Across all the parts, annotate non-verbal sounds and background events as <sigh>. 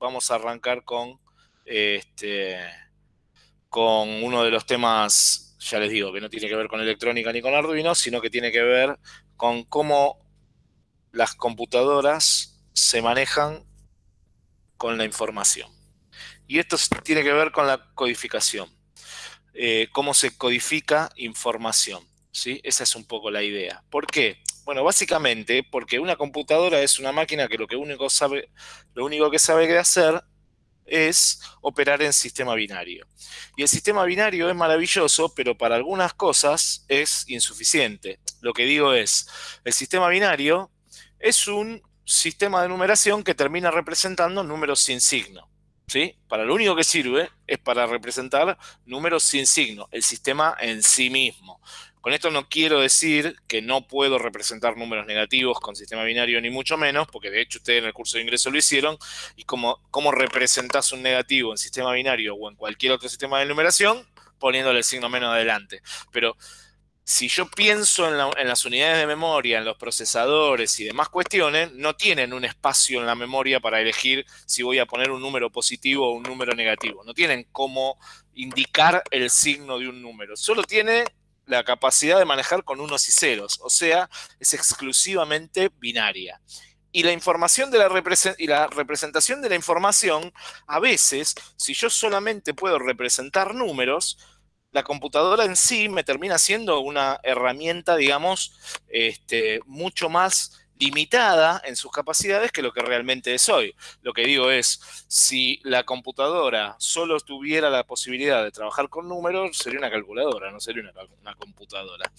vamos a arrancar con, este, con uno de los temas, ya les digo, que no tiene que ver con electrónica ni con Arduino, sino que tiene que ver con cómo las computadoras se manejan con la información. Y esto tiene que ver con la codificación. Eh, cómo se codifica información. ¿sí? Esa es un poco la idea. ¿Por qué? Bueno, básicamente porque una computadora es una máquina que lo, que único, sabe, lo único que sabe hacer es operar en sistema binario. Y el sistema binario es maravilloso, pero para algunas cosas es insuficiente. Lo que digo es, el sistema binario es un sistema de numeración que termina representando números sin signo. ¿Sí? Para lo único que sirve es para representar números sin signo, el sistema en sí mismo. Con esto no quiero decir que no puedo representar números negativos con sistema binario, ni mucho menos, porque de hecho ustedes en el curso de ingreso lo hicieron, y cómo, cómo representas un negativo en sistema binario o en cualquier otro sistema de numeración, poniéndole el signo menos adelante. Pero si yo pienso en, en, las unidades de memoria, en los procesadores y demás cuestiones, no tienen un espacio en la memoria para elegir si voy a poner un número positivo o un número negativo. No tienen cómo indicar el signo de un número. Solo tiene la capacidad de manejar con unos y ceros, o sea, es exclusivamente binaria. Y la información de la, y la representación de la información, a veces, si yo solamente puedo representar números, la computadora en sí me termina siendo una herramienta, digamos, este, mucho más limitada en sus capacidades que lo que realmente es hoy. Lo que digo es, si la computadora solo tuviera la posibilidad de trabajar con números, sería una calculadora, no sería una, computadora.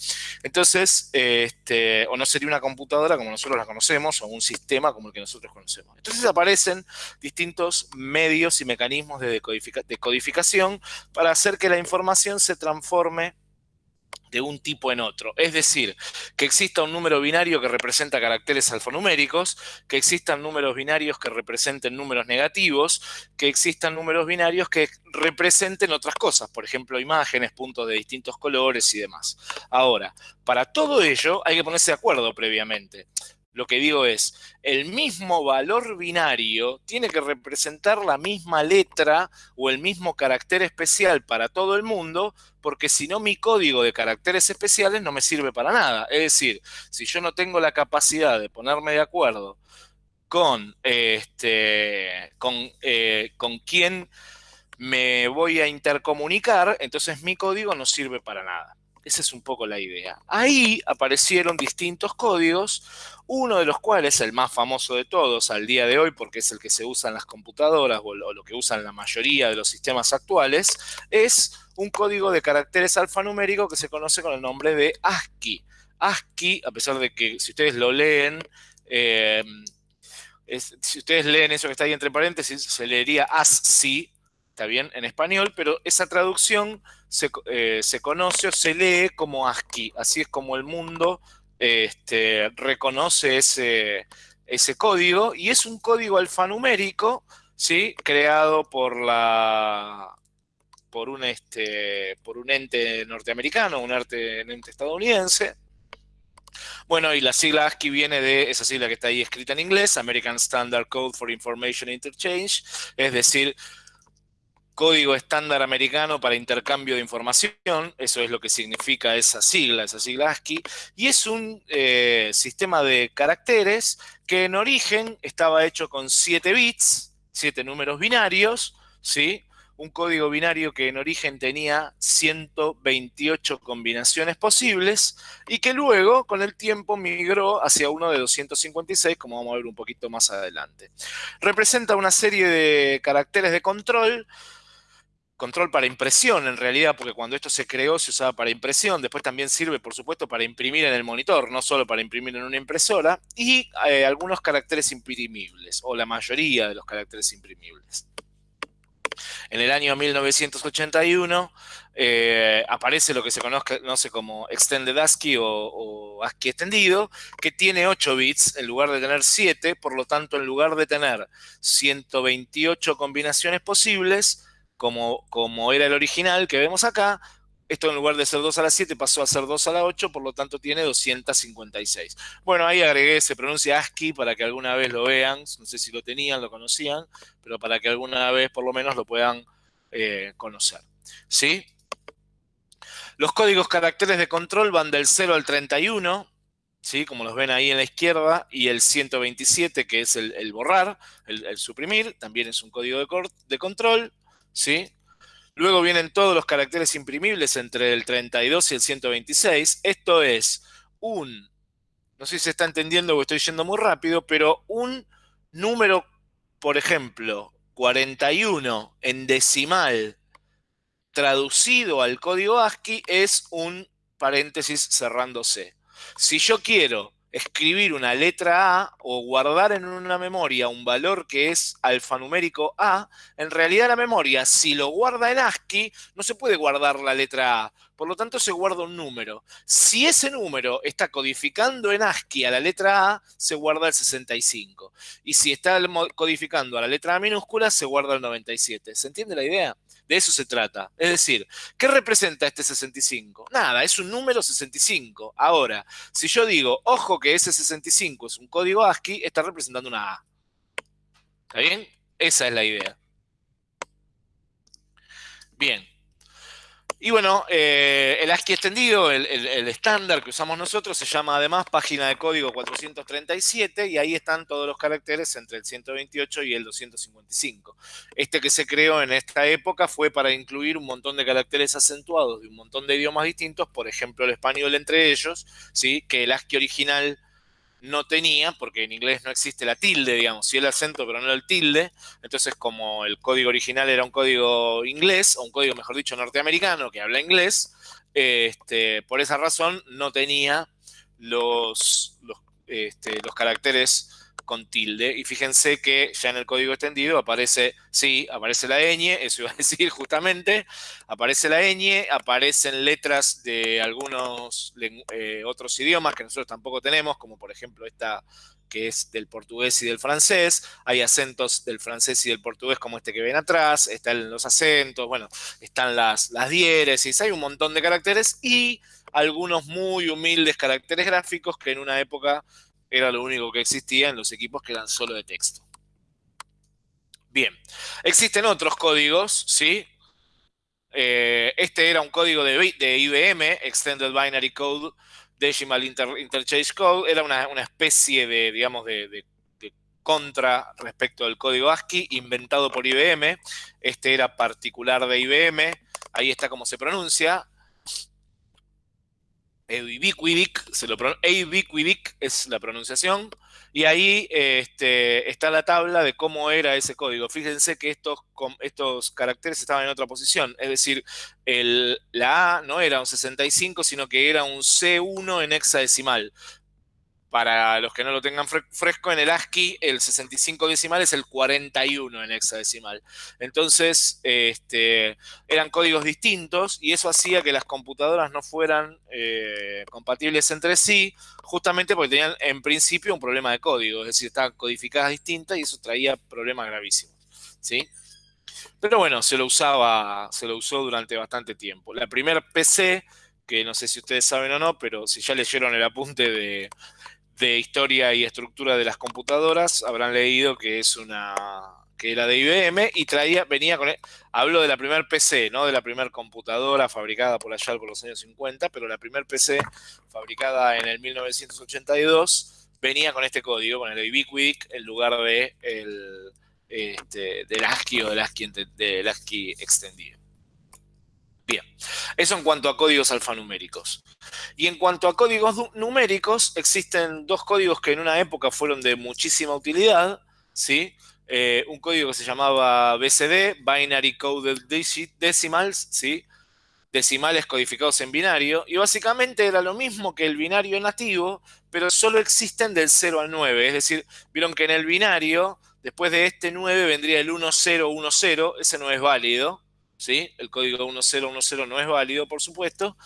Entonces, este, o no sería una computadora como nosotros la conocemos, o un sistema como el que nosotros conocemos. Entonces aparecen distintos medios y mecanismos de, de codificación para hacer que la información se transforme de un tipo en otro. Es decir, que exista un número binario que representa caracteres alfanuméricos, que existan números binarios que representen números negativos, que existan números binarios que representen otras cosas, por ejemplo, imágenes, puntos de distintos colores y demás. Ahora, para todo ello hay que ponerse de acuerdo previamente. Lo que digo es, el mismo valor binario tiene que representar la misma letra o el mismo carácter especial para todo el mundo, porque si no mi código de caracteres especiales no me sirve para nada. Es decir, si yo no tengo la capacidad de ponerme de acuerdo con, este, con, eh, con quién me voy a intercomunicar, entonces mi código no sirve para nada. Esa es un poco la idea. Ahí aparecieron distintos códigos, uno de los cuales, el más famoso de todos al día de hoy, porque es el que se usa en las computadoras o lo que usan la mayoría de los sistemas actuales, es un código de caracteres alfanumérico que se conoce con el nombre de ASCII. ASCII, a pesar de que si ustedes lo leen, eh, si ustedes leen eso que está ahí entre paréntesis, se leería ASCII, está bien, en español, pero esa traducción eh, se, conoce o se lee como ASCII. Así es como el mundo este, reconoce ese, ese código y es un código alfanumérico, ¿sí? Creado por la por un, este, por un ente norteamericano, un ente, un ente estadounidense, bueno, y la sigla ASCII viene de esa sigla que está ahí escrita en inglés, American Standard Code for Information Interchange, es decir, código estándar americano para intercambio de información, eso es lo que significa esa sigla, esa sigla ASCII, y es un eh, sistema de caracteres que en origen estaba hecho con 7 bits, 7 números binarios, ¿sí? un código binario que en origen tenía 128 combinaciones posibles y que luego con el tiempo migró hacia uno de 256, como vamos a ver un poquito más adelante. Representa una serie de caracteres de control control para impresión en realidad, porque cuando esto se creó se usaba para impresión, después también sirve por supuesto para imprimir en el monitor, no solo para imprimir en una impresora, y eh, algunos caracteres imprimibles, o la mayoría de los caracteres imprimibles. En el año 1981 eh, aparece lo que se conoce como Extended ASCII o, o, ASCII extendido, que tiene 8 bits en lugar de tener 7, por lo tanto en lugar de tener 128 combinaciones posibles, como, era el original que vemos acá, esto en lugar de ser 2 a la 7 pasó a ser 2 a la 8, por lo tanto tiene 256. Bueno, ahí agregué, se pronuncia ASCII para que alguna vez lo vean, no sé si lo tenían, lo conocían, pero para que alguna vez por lo menos lo puedan eh, conocer. ¿Sí? Los códigos caracteres de control van del 0 al 31, ¿sí? como los ven ahí en la izquierda, y el 127, que es el, borrar, el, suprimir, también es un código de, de control. ¿Sí? Luego vienen todos los caracteres imprimibles entre el 32 y el 126. Esto es un, no sé si se está entendiendo o estoy yendo muy rápido, pero un número, por ejemplo, 41 en decimal traducido al código ASCII es un paréntesis cerrándose. Si yo quiero escribir una letra A o guardar en una memoria un valor que es alfanumérico A, en realidad la memoria, si lo guarda en ASCII, no se puede guardar la letra A. Por lo tanto, se guarda un número. Si ese número está codificando en ASCII a la letra A, se guarda el 65. Y si está codificando a la letra A minúscula, se guarda el 97. ¿Se entiende la idea? De eso se trata. Es decir, ¿qué representa este 65? Nada, es un número 65. Ahora, si yo digo, ojo que ese 65 es un código ASCII, está representando una A. ¿Está bien? Esa es la idea. Bien. Y bueno, eh, el ASCII extendido, el, estándar que usamos nosotros, se llama además página de código 437 y ahí están todos los caracteres entre el 128 y el 255. Este que se creó en esta época fue para incluir un montón de caracteres acentuados de un montón de idiomas distintos, por ejemplo el español entre ellos, ¿sí? que el ASCII original no tenía, porque en inglés no existe la tilde, digamos, sí el acento, pero no el tilde. Entonces, como el código original era un código inglés, o un código, mejor dicho, norteamericano, que habla inglés, este, por esa razón no tenía los, los, este, los caracteres con tilde. Y fíjense que ya en el código extendido aparece, sí, aparece la ñ, eso iba a <laughs> decir justamente, aparece la ñ, aparecen letras de algunos eh, otros idiomas que nosotros tampoco tenemos, como por ejemplo esta que es del portugués y del francés, hay acentos del francés y del portugués como este que ven atrás, están los acentos, bueno, están las, las diéresis, hay un montón de caracteres y algunos muy humildes caracteres gráficos que en una época era lo único que existía en los equipos que eran solo de texto. Bien, existen otros códigos, ¿sí? Eh, este era un código de, IBM, Extended Binary Code Decimal Interchange Code, era una, especie de, digamos, de, contra respecto al código ASCII inventado por IBM. Este era particular de IBM, ahí está como se pronuncia, Es la pronunciación, y ahí este, está la tabla de cómo era ese código. Fíjense que estos, caracteres estaban en otra posición, es decir, la A no era un 65, sino que era un C1 en hexadecimal. Para los que no lo tengan fresco, en el ASCII el 65 decimal es el 41 en hexadecimal. Entonces, este, eran códigos distintos y eso hacía que las computadoras no fueran eh, compatibles entre sí, justamente porque tenían en principio un problema de código, es decir, estaban codificadas distintas y eso traía problemas gravísimos. ¿sí? Pero bueno, se lo usaba, se lo usó durante bastante tiempo. La primera PC, que no sé si ustedes saben o no, pero si ya leyeron el apunte de de historia y estructura de las computadoras habrán leído que es una que era de IBM y traía, venía con, hablo de la primer PC, no de la primera computadora fabricada por allá por los años 50, pero la primer PC fabricada en el 1982 venía con este código, con el Ubiquidic, en lugar de el, este, del ASCII o del del ASCII extendido. Bien, eso en cuanto a códigos alfanuméricos. Y en cuanto a códigos numéricos, existen dos códigos que en una época fueron de muchísima utilidad, ¿sí? Eh, un código que se llamaba BCD, Binary Coded Decimals, ¿sí? decimales codificados en binario, y básicamente era lo mismo que el binario nativo, pero solo existen del 0 al 9, es decir, vieron que en el binario, después de este 9 vendría el 1010, ese no es válido, ¿sí? El código 1010 no es válido, por supuesto,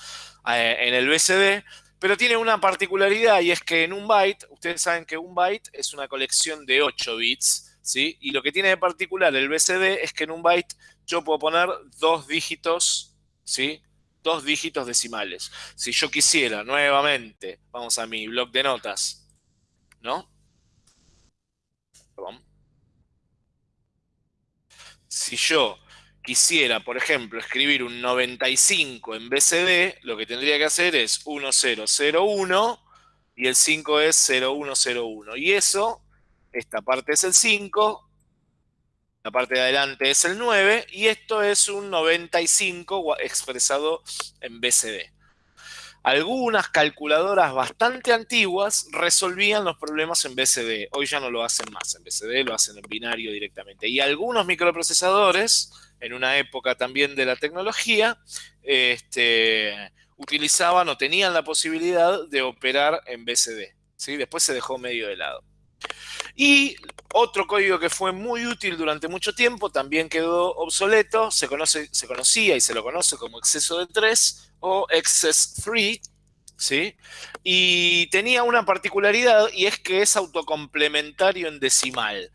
en el BCD, pero tiene una particularidad y es que en un byte, ustedes saben que un byte es una colección de 8 bits, ¿sí? Y lo que tiene de particular el BCD es que en un byte yo puedo poner dos dígitos, ¿sí? dos dígitos decimales. Si yo quisiera nuevamente, vamos a mi blog de notas, ¿no? Perdón. Si yo quisiera, por ejemplo, escribir un 95 en BCD, lo que tendría que hacer es 1001 y el 5 es 0101. Y eso, esta parte es el 5, la parte de adelante es el 9 y esto es un 95 expresado en BCD. Algunas calculadoras bastante antiguas resolvían los problemas en BCD. Hoy ya no lo hacen más en BCD, lo hacen en binario directamente. Y algunos microprocesadores, en una época también de la tecnología, este, utilizaban o tenían la posibilidad de operar en BCD. ¿sí? Después se dejó medio de lado. Y otro código que fue muy útil durante mucho tiempo, también quedó obsoleto, se, conoce, se conocía y se lo conoce como exceso de 3 o excess 3, ¿sí? Y tenía una particularidad y es que es autocomplementario en decimal.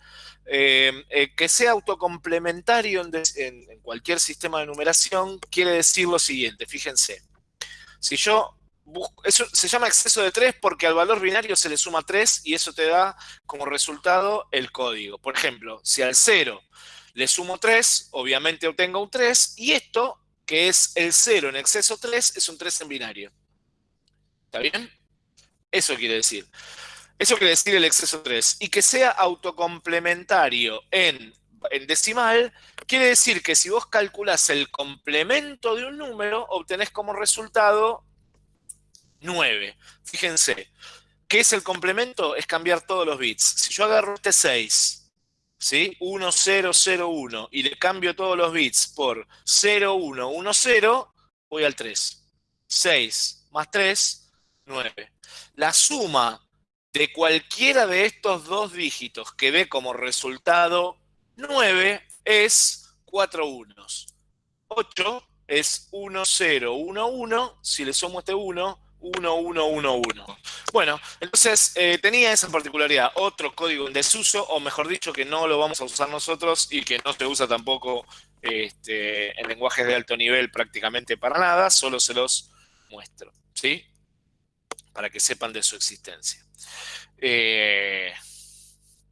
Eh, eh, que sea autocomplementario en cualquier sistema de numeración quiere decir lo siguiente, fíjense. Si yo eso se llama exceso de 3 porque al valor binario se le suma 3 y eso te da como resultado el código. Por ejemplo, si al 0 le sumo 3, obviamente obtengo un 3 y esto, que es el 0 en exceso 3, es un 3 en binario. ¿Está bien? Eso quiere decir. Eso quiere decir el exceso 3. Y que sea autocomplementario en, en decimal, quiere decir que si vos calculás el complemento de un número, obtenés como resultado 9. Fíjense, ¿qué es el complemento? Es cambiar todos los bits. Si yo agarro este 6, ¿sí? 1, 0, 0, 1, y le cambio todos los bits por 0, 1, 1, 0, voy al 3. 6 más 3, 9. La suma de cualquiera de estos dos dígitos que dé como resultado 9 es 4 unos. 8 es 1, 0, 1, 1. Si le sumo este 1, 1, 1, 1, 1. Bueno, entonces eh, tenía esa particularidad, otro código en desuso, o mejor dicho, que no lo vamos a usar nosotros y que no se usa tampoco este, en lenguajes de alto nivel prácticamente para nada, solo se los muestro, ¿sí? Para que sepan de su existencia. Eh,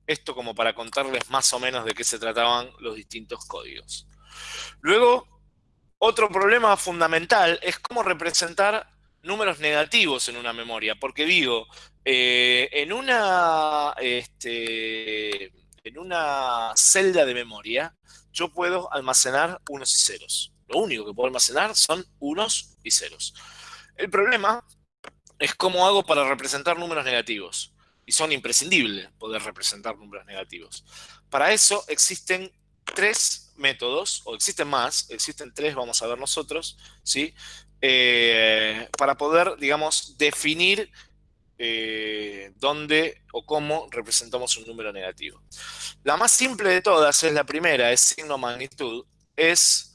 esto como para contarles más o menos de qué se trataban los distintos códigos. Luego, otro problema fundamental es cómo representar números negativos en una memoria, porque digo, eh, en, una, este, en una celda de memoria yo puedo almacenar unos y ceros. Lo único que puedo almacenar son unos y ceros. El problema es cómo hago para representar números negativos. Y son imprescindibles poder representar números negativos. Para eso existen tres métodos, o existen más, existen tres, vamos a ver nosotros, ¿sí? Eh, para poder, digamos, definir eh, dónde o cómo representamos un número negativo. La más simple de todas es la primera, es signo magnitud, es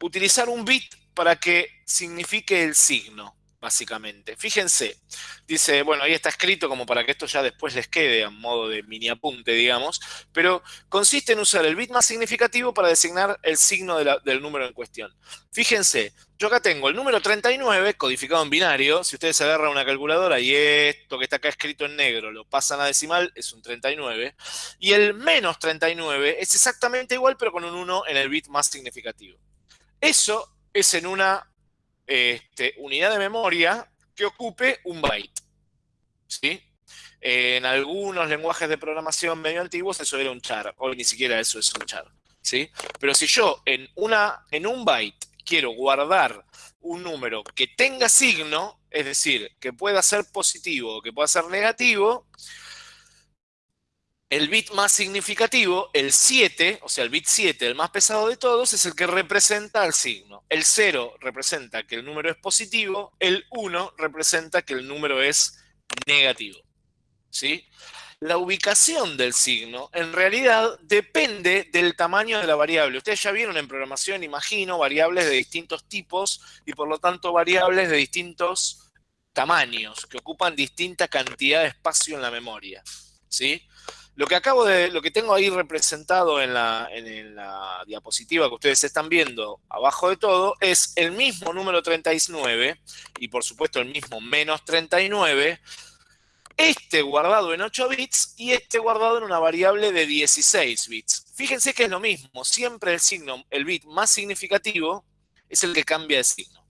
utilizar un bit para que signifique el signo básicamente. Fíjense, dice, bueno, ahí está escrito como para que esto ya después les quede a modo de mini apunte, digamos, pero consiste en usar el bit más significativo para designar el signo del número en cuestión. Fíjense, yo acá tengo el número 39 codificado en binario, si ustedes agarran una calculadora y esto que está acá escrito en negro lo pasan a decimal, es un 39, y el menos 39 es exactamente igual pero con un 1 en el bit más significativo. Eso es en una este, unidad de memoria que ocupe un byte. ¿Sí? En algunos lenguajes de programación medio antiguos eso era un char. Hoy ni siquiera eso es un char. ¿Sí? Pero si yo en, una, en un byte quiero guardar un número que tenga signo, es decir, que pueda ser positivo o que pueda ser negativo, el bit más significativo, el 7, o sea, el bit 7, el más pesado de todos, es el que representa el signo. El 0 representa que el número es positivo, el 1 representa que el número es negativo. ¿Sí? La ubicación del signo, en realidad, depende del tamaño de la variable. Ustedes ya vieron en programación, imagino, variables de distintos tipos y por lo tanto variables de distintos tamaños, que ocupan distinta cantidad de espacio en la memoria. ¿Sí? Lo que acabo de, lo que tengo ahí representado en la, en la diapositiva que ustedes están viendo abajo de todo es el mismo número 39 y por supuesto el mismo menos 39, este guardado en 8 bits y este guardado en una variable de 16 bits. Fíjense que es lo mismo, siempre el signo, el bit más significativo es el que cambia de signo.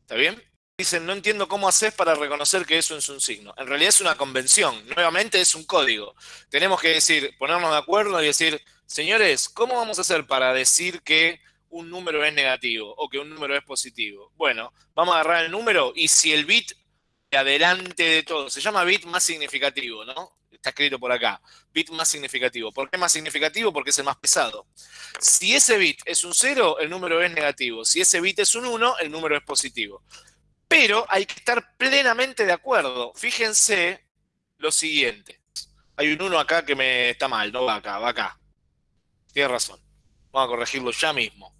¿Está bien? Dicen, no entiendo cómo haces para reconocer que eso es un signo. En realidad es una convención, nuevamente es un código. Tenemos que decir, ponernos de acuerdo y decir, señores, ¿cómo vamos a hacer para decir que un número es negativo o que un número es positivo? Bueno, vamos a agarrar el número y si el bit de adelante de todo, se llama bit más significativo, ¿no? Está escrito por acá, bit más significativo. ¿Por qué más significativo? Porque es el más pesado. Si ese bit es un 0, el número es negativo. Si ese bit es un 1, el número es positivo. Pero hay que estar plenamente de acuerdo. Fíjense lo siguiente. Hay un 1 acá que me está mal, no va acá, va acá. Tiene razón. Vamos a corregirlo ya mismo.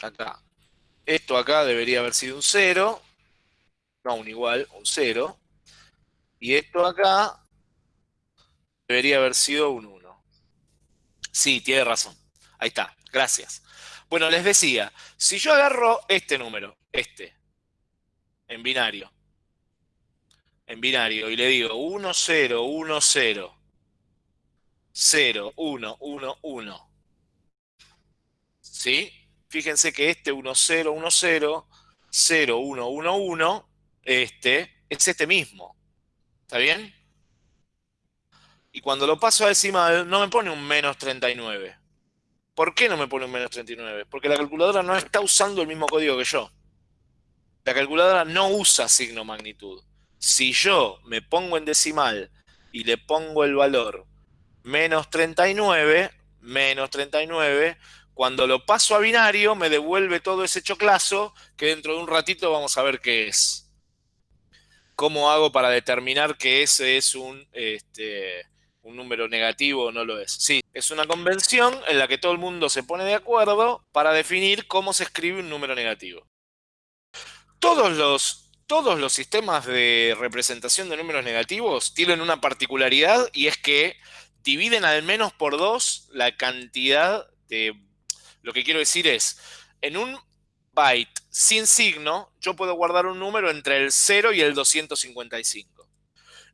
Acá. Esto acá debería haber sido un 0. No, un igual, un 0. Y esto acá debería haber sido un 1. Sí, tiene razón. Ahí está, gracias. Bueno, les decía, si yo agarro este número, este, en binario, en binario, y le digo 1, 0, 1, 0, 0, 1, 1, 1, ¿sí? Fíjense que este 1, 0, 1, 0, 0, 1, 1, 1, este, es este mismo. ¿Está bien? Y cuando lo paso a decimal, no me pone un menos 39. ¿Por qué no me pone un menos 39? Porque la calculadora no está usando el mismo código que yo. La calculadora no usa signo magnitud. Si yo me pongo en decimal y le pongo el valor menos 39, menos 39, cuando lo paso a binario me devuelve todo ese choclazo que dentro de un ratito vamos a ver qué es. ¿Cómo hago para determinar que ese es un, este, un número negativo no lo es? Sí, es una convención en la que todo el mundo se pone de acuerdo para definir cómo se escribe un número negativo. Todos los, todos los sistemas de representación de números negativos tienen una particularidad y es que dividen al menos por dos la cantidad de... Lo que quiero decir es, en un byte sin signo, yo puedo guardar un número entre el 0 y el 255.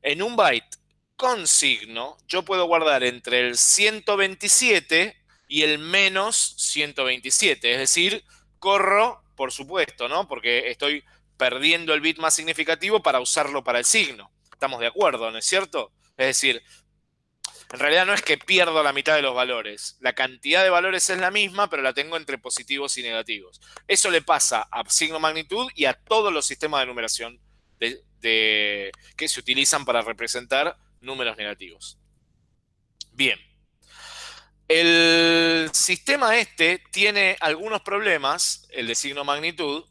En un byte con signo, yo puedo guardar entre el 127 y el menos 127. Es decir, corro, por supuesto, ¿no? Porque estoy perdiendo el bit más significativo para usarlo para el signo. Estamos de acuerdo, ¿no es cierto? Es decir, en realidad no es que pierdo la mitad de los valores. La cantidad de valores es la misma, pero la tengo entre positivos y negativos. Eso le pasa a signo magnitud y a todos los sistemas de numeración que se utilizan para representar números negativos. Bien. El sistema este tiene algunos problemas, el de signo magnitud,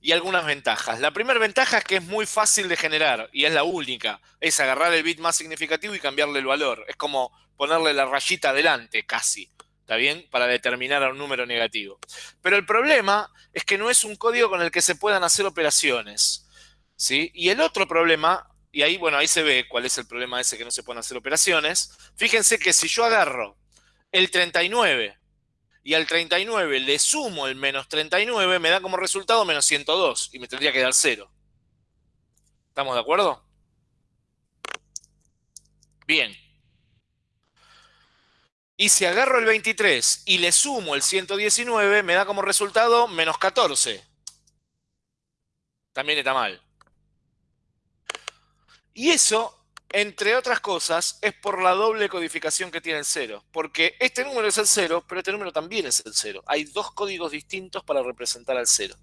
y algunas ventajas. La primera ventaja es que es muy fácil de generar, y es la única. Es agarrar el bit más significativo y cambiarle el valor. Es como ponerle la rayita adelante, casi. ¿Está bien? Para determinar a un número negativo. Pero el problema es que no es un código con el que se puedan hacer operaciones. ¿sí? Y el otro problema y ahí, bueno, ahí se ve cuál es el problema ese que no se pueden hacer operaciones. Fíjense que si yo agarro el 39 y al 39 le sumo el menos 39, me da como resultado menos 102 y me tendría que dar 0. ¿Estamos de acuerdo? Bien. Y si agarro el 23 y le sumo el 119, me da como resultado menos 14. También está mal. Y eso, entre otras cosas, es por la doble codificación que tiene el cero. Porque este número es el cero, pero este número también es el cero. Hay dos códigos distintos para representar al cero.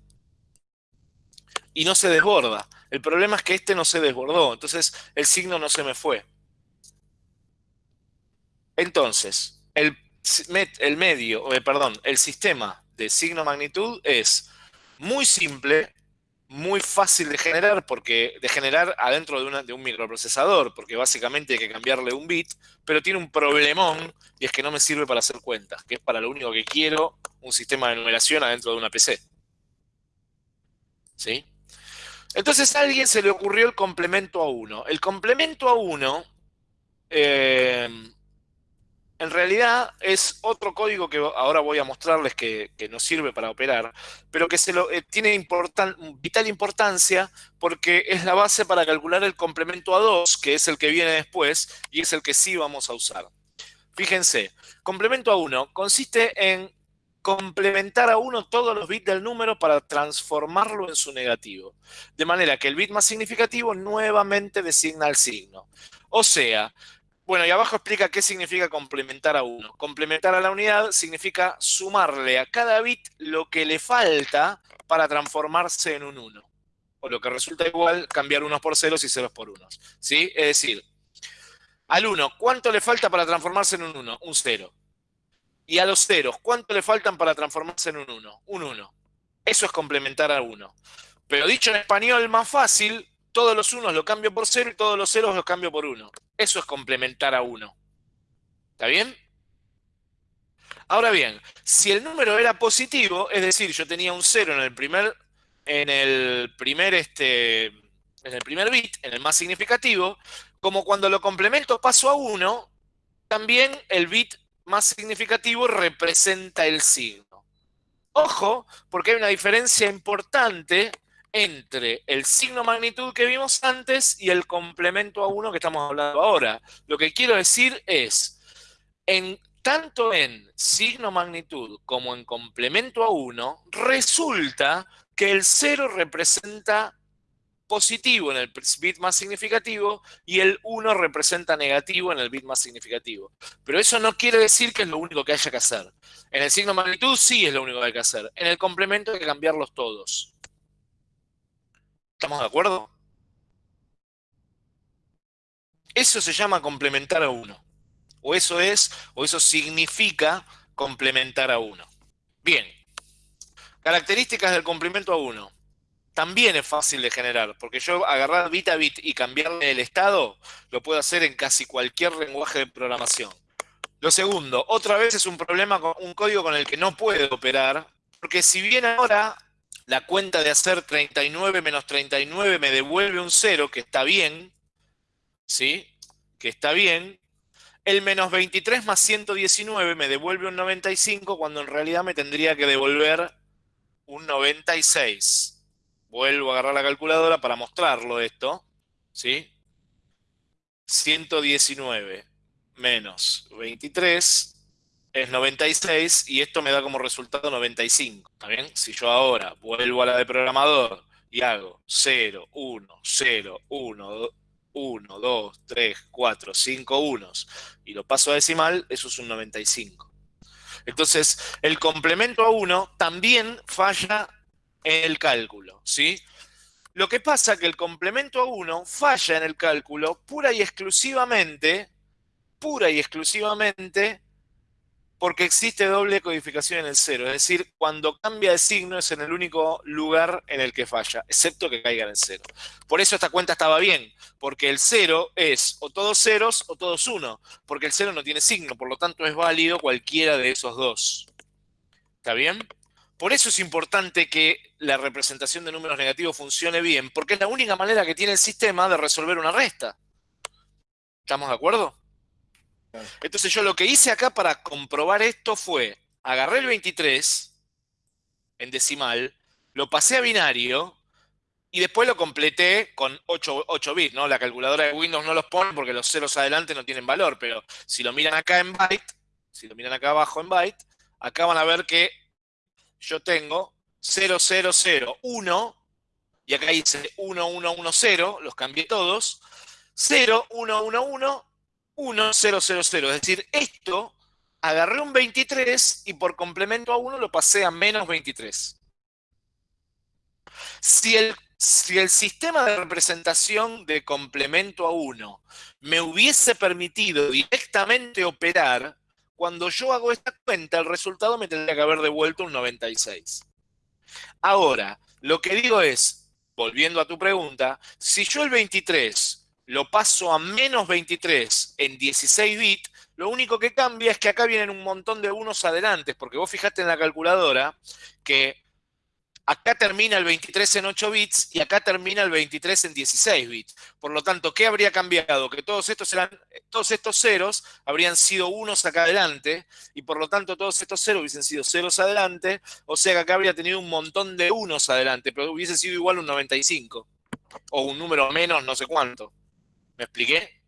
Y no se desborda. El problema es que este no se desbordó, entonces el signo no se me fue. Entonces, el, medio, eh, perdón, el sistema de signo magnitud es muy simple, muy fácil de generar, porque de generar adentro de, de, un microprocesador, porque básicamente hay que cambiarle un bit, pero tiene un problemón y es que no me sirve para hacer cuentas, que es para lo único que quiero un sistema de numeración adentro de una PC. ¿Sí? Entonces a alguien se le ocurrió el complemento a 1. El complemento a 1 eh, en realidad es otro código que ahora voy a mostrarles que, nos sirve para operar, pero que se lo, eh, tiene vital importancia porque es la base para calcular el complemento a 2, que es el que viene después y es el que sí vamos a usar. Fíjense, complemento a 1 consiste en complementar a 1 todos los bits del número para transformarlo en su negativo. De manera que el bit más significativo nuevamente designa el signo. O sea, bueno, y abajo explica qué significa complementar a 1. Complementar a la unidad significa sumarle a cada bit lo que le falta para transformarse en un 1. O lo que resulta igual cambiar unos por ceros y ceros por unos. ¿Sí? Es decir, al 1, ¿cuánto le falta para transformarse en un 1? Un 0. Y a los ceros, ¿cuánto le faltan para transformarse en un 1? Un 1. Eso es complementar a 1. Pero dicho en español más fácil, todos los unos lo cambio por 0 y todos los ceros los cambio por 1. Eso es complementar a 1. ¿Está bien? Ahora bien, si el número era positivo, es decir, yo tenía un 0 en el primer, en el primer, este, en el primer bit, en el más significativo, como cuando lo complemento paso a 1, también el bit más significativo representa el signo. Ojo, porque hay una diferencia importante entre el signo magnitud que vimos antes y el complemento a 1 que estamos hablando ahora. Lo que quiero decir es, en, tanto en signo magnitud como en complemento a 1, resulta que el 0 representa positivo en el bit más significativo y el 1 representa negativo en el bit más significativo. Pero eso no quiere decir que es lo único que haya que hacer. En el signo magnitud sí es lo único que hay que hacer. En el complemento hay que cambiarlos todos. ¿Estamos de acuerdo? Eso se llama complementar a 1. O eso es, o eso significa complementar a 1. Bien. Características del complemento a 1 también es fácil de generar, porque yo agarrar bit a bit y cambiarle el estado, lo puedo hacer en casi cualquier lenguaje de programación. Lo segundo, otra vez es un problema, con un código con el que no puedo operar, porque si bien ahora la cuenta de hacer 39 menos 39 me devuelve un 0, que está bien, ¿sí? Que está bien, el menos 23 más 119 me devuelve un 95, cuando en realidad me tendría que devolver un 96. Vuelvo a agarrar la calculadora para mostrarlo esto. ¿Sí? 119 menos 23 es 96 y esto me da como resultado 95. ¿Está bien? Si yo ahora vuelvo a la de programador y hago 0, 1, 0, 1, 1, 2, 3, 4, 5 unos y lo paso a decimal, eso es un 95. Entonces, el complemento a 1 también falla en el cálculo, ¿sí? Lo que pasa es que el complemento a 1 falla en el cálculo pura y exclusivamente, pura y exclusivamente, porque existe doble codificación en el cero. Es decir, cuando cambia de signo es en el único lugar en el que falla, excepto que caiga en el cero. Por eso esta cuenta estaba bien, porque el cero es o todos ceros o todos uno, porque el cero no tiene signo, por lo tanto es válido cualquiera de esos dos. ¿Está bien? Por eso es importante que la representación de números negativos funcione bien, porque es la única manera que tiene el sistema de resolver una resta. ¿Estamos de acuerdo? Entonces yo lo que hice acá para comprobar esto fue, agarré el 23 en decimal, lo pasé a binario y después lo completé con 8, 8 bits, ¿no? La calculadora de Windows no los pone porque los ceros adelante no tienen valor, pero si lo miran acá en byte, si lo miran acá abajo en byte, acá van a ver que yo tengo 0001, y acá dice 1110, los cambié todos, 0111, 1000. Es decir, esto agarré un 23 y por complemento a 1 lo pasé a menos 23. Si el, si el sistema de representación de complemento a 1 me hubiese permitido directamente operar, cuando yo hago esta cuenta, el resultado me tendría que haber devuelto un 96. Ahora, lo que digo es, volviendo a tu pregunta, si yo el 23 lo paso a menos 23 en 16 bits, lo único que cambia es que acá vienen un montón de unos adelante, porque vos fijaste en la calculadora que acá termina el 23 en 8 bits y acá termina el 23 en 16 bits. Por lo tanto, ¿qué habría cambiado? Que todos estos, eran, todos estos ceros habrían sido unos acá adelante y por lo tanto todos estos ceros hubiesen sido ceros adelante, o sea que acá habría tenido un montón de unos adelante, pero hubiese sido igual un 95 o un número menos no sé cuánto. ¿Me expliqué?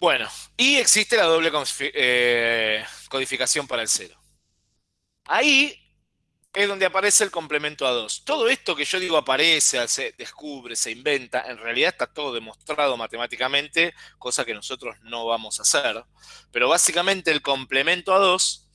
Bueno, y existe la doble eh, codificación para el cero. Ahí es donde aparece el complemento a 2. Todo esto que yo digo aparece, se descubre, se inventa, en realidad está todo demostrado matemáticamente, cosa que nosotros no vamos a hacer. Pero básicamente el complemento a 2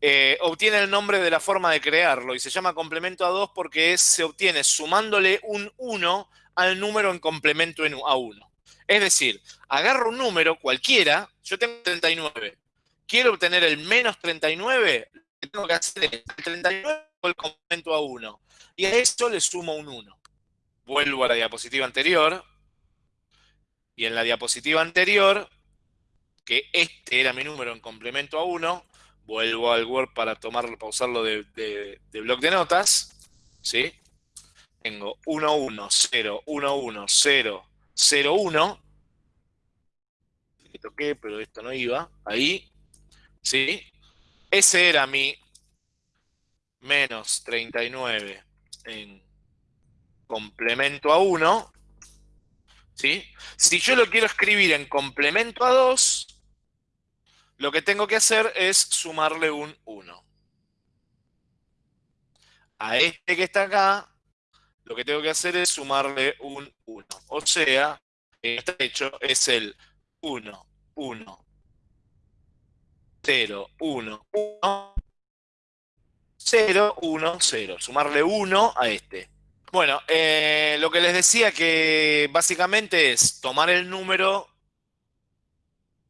eh, obtiene el nombre de la forma de crearlo y se llama complemento a 2 porque se obtiene sumándole un 1 al número en complemento a 1. Es decir, agarro un número cualquiera, yo tengo 39, quiero obtener el menos 39, que tengo que hacer es el 39 el complemento a 1. Y a esto le sumo un 1. Vuelvo a la diapositiva anterior. Y en la diapositiva anterior, que este era mi número en complemento a 1, vuelvo al Word para tomarlo, pausarlo de, de, de bloc de notas. ¿Sí? Tengo 1, 1, 0, 1, 1, 0, 0, 1. Le toqué, pero esto no iba. Ahí. ¿Sí? Ese era mi menos 39 en complemento a 1. ¿sí? Si yo lo quiero escribir en complemento a 2, lo que tengo que hacer es sumarle un 1. A este que está acá, lo que tengo que hacer es sumarle un 1. O sea, este hecho es el 1, 1, 0, 1, 1, 0, 1, 0. Sumarle 1 a este. Bueno, eh, lo que les decía que básicamente es tomar el número,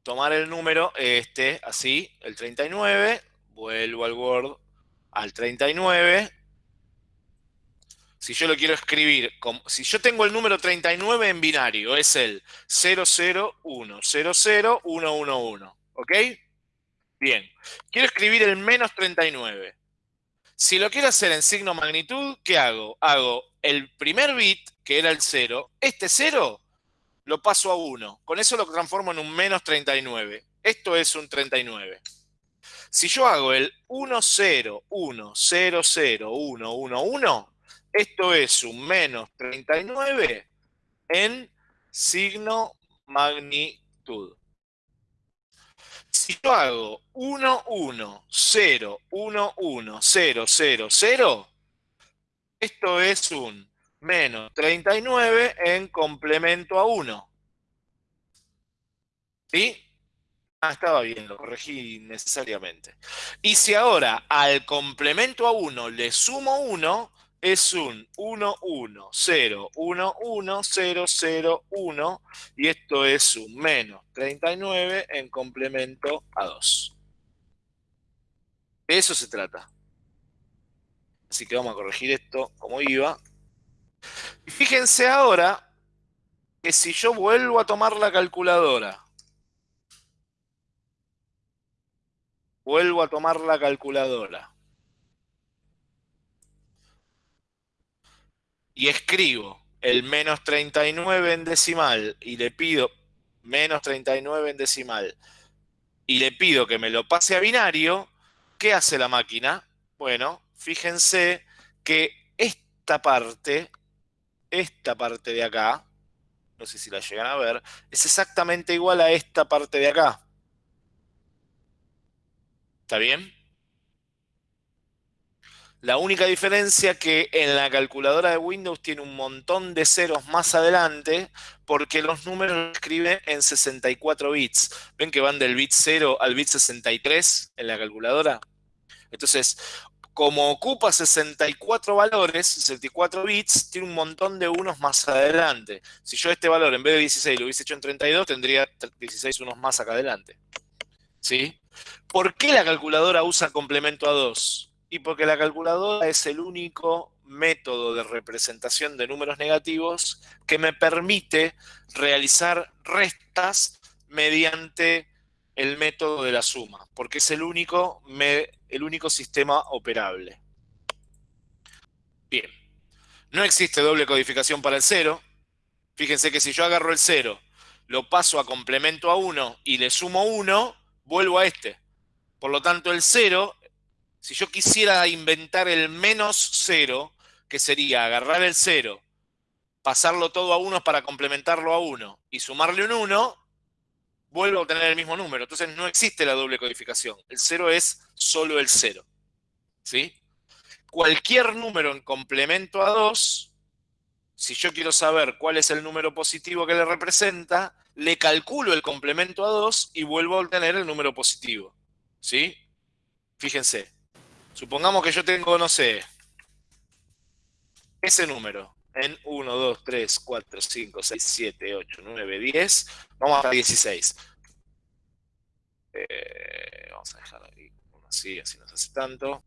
tomar el número este, así, el 39, vuelvo al Word al 39. Si yo lo quiero escribir, si yo tengo el número 39 en binario, es el 001, 00111, ¿ok? Bien, quiero escribir el menos 39. Si lo quiero hacer en signo magnitud, ¿qué hago? Hago el primer bit, que era el 0, este 0 lo paso a 1. Con eso lo transformo en un menos 39. Esto es un 39. Si yo hago el 1, 0, 1, 0, 0, 1, 1, 1, esto es un menos 39 en signo magnitud. Si yo hago 1, 1, 0, 1, 1, 0, 0, 0, esto es un menos 39 en complemento a 1. ¿Sí? Ah, estaba bien, lo corregí necesariamente. Y si ahora al complemento a 1 le sumo 1, es un 1, 1, 0, 1, 1, 0, 0, 1, y esto es un menos 39 en complemento a 2. De eso se trata. Así que vamos a corregir esto como iba. Y fíjense ahora que si yo vuelvo a tomar la calculadora, vuelvo a tomar la calculadora, y escribo el menos 39 en decimal y le pido menos 39 en decimal y le pido que me lo pase a binario, ¿qué hace la máquina? Bueno, fíjense que esta parte, esta parte de acá, no sé si la llegan a ver, es exactamente igual a esta parte de acá. ¿Está bien? La única diferencia que en la calculadora de Windows tiene un montón de ceros más adelante porque los números los escribe en 64 bits. ¿Ven que van del bit 0 al bit 63 en la calculadora? Entonces, como ocupa 64 valores, 64 bits, tiene un montón de unos más adelante. Si yo este valor en vez de 16 lo hubiese hecho en 32, tendría 16 unos más acá adelante. ¿Sí? ¿Por qué la calculadora usa complemento a 2? Y porque la calculadora es el único método de representación de números negativos que me permite realizar restas mediante el método de la suma, porque es el único, el único sistema operable. Bien. No existe doble codificación para el 0. Fíjense que si yo agarro el 0, lo paso a complemento a 1 y le sumo 1, vuelvo a este. Por lo tanto, el 0, si yo quisiera inventar el menos 0, que sería agarrar el 0, pasarlo todo a 1 para complementarlo a 1 y sumarle un 1, vuelvo a obtener el mismo número. Entonces no existe la doble codificación. El 0 es solo el 0. ¿Sí? Cualquier número en complemento a 2, si yo quiero saber cuál es el número positivo que le representa, le calculo el complemento a 2 y vuelvo a obtener el número positivo. ¿Sí? Fíjense. Supongamos que yo tengo, no sé, ese número en 1, 2, 3, 4, 5, 6, 7, 8, 9, 10. Vamos hasta 16. Eh, vamos a dejar ahí uno así, así no se hace tanto.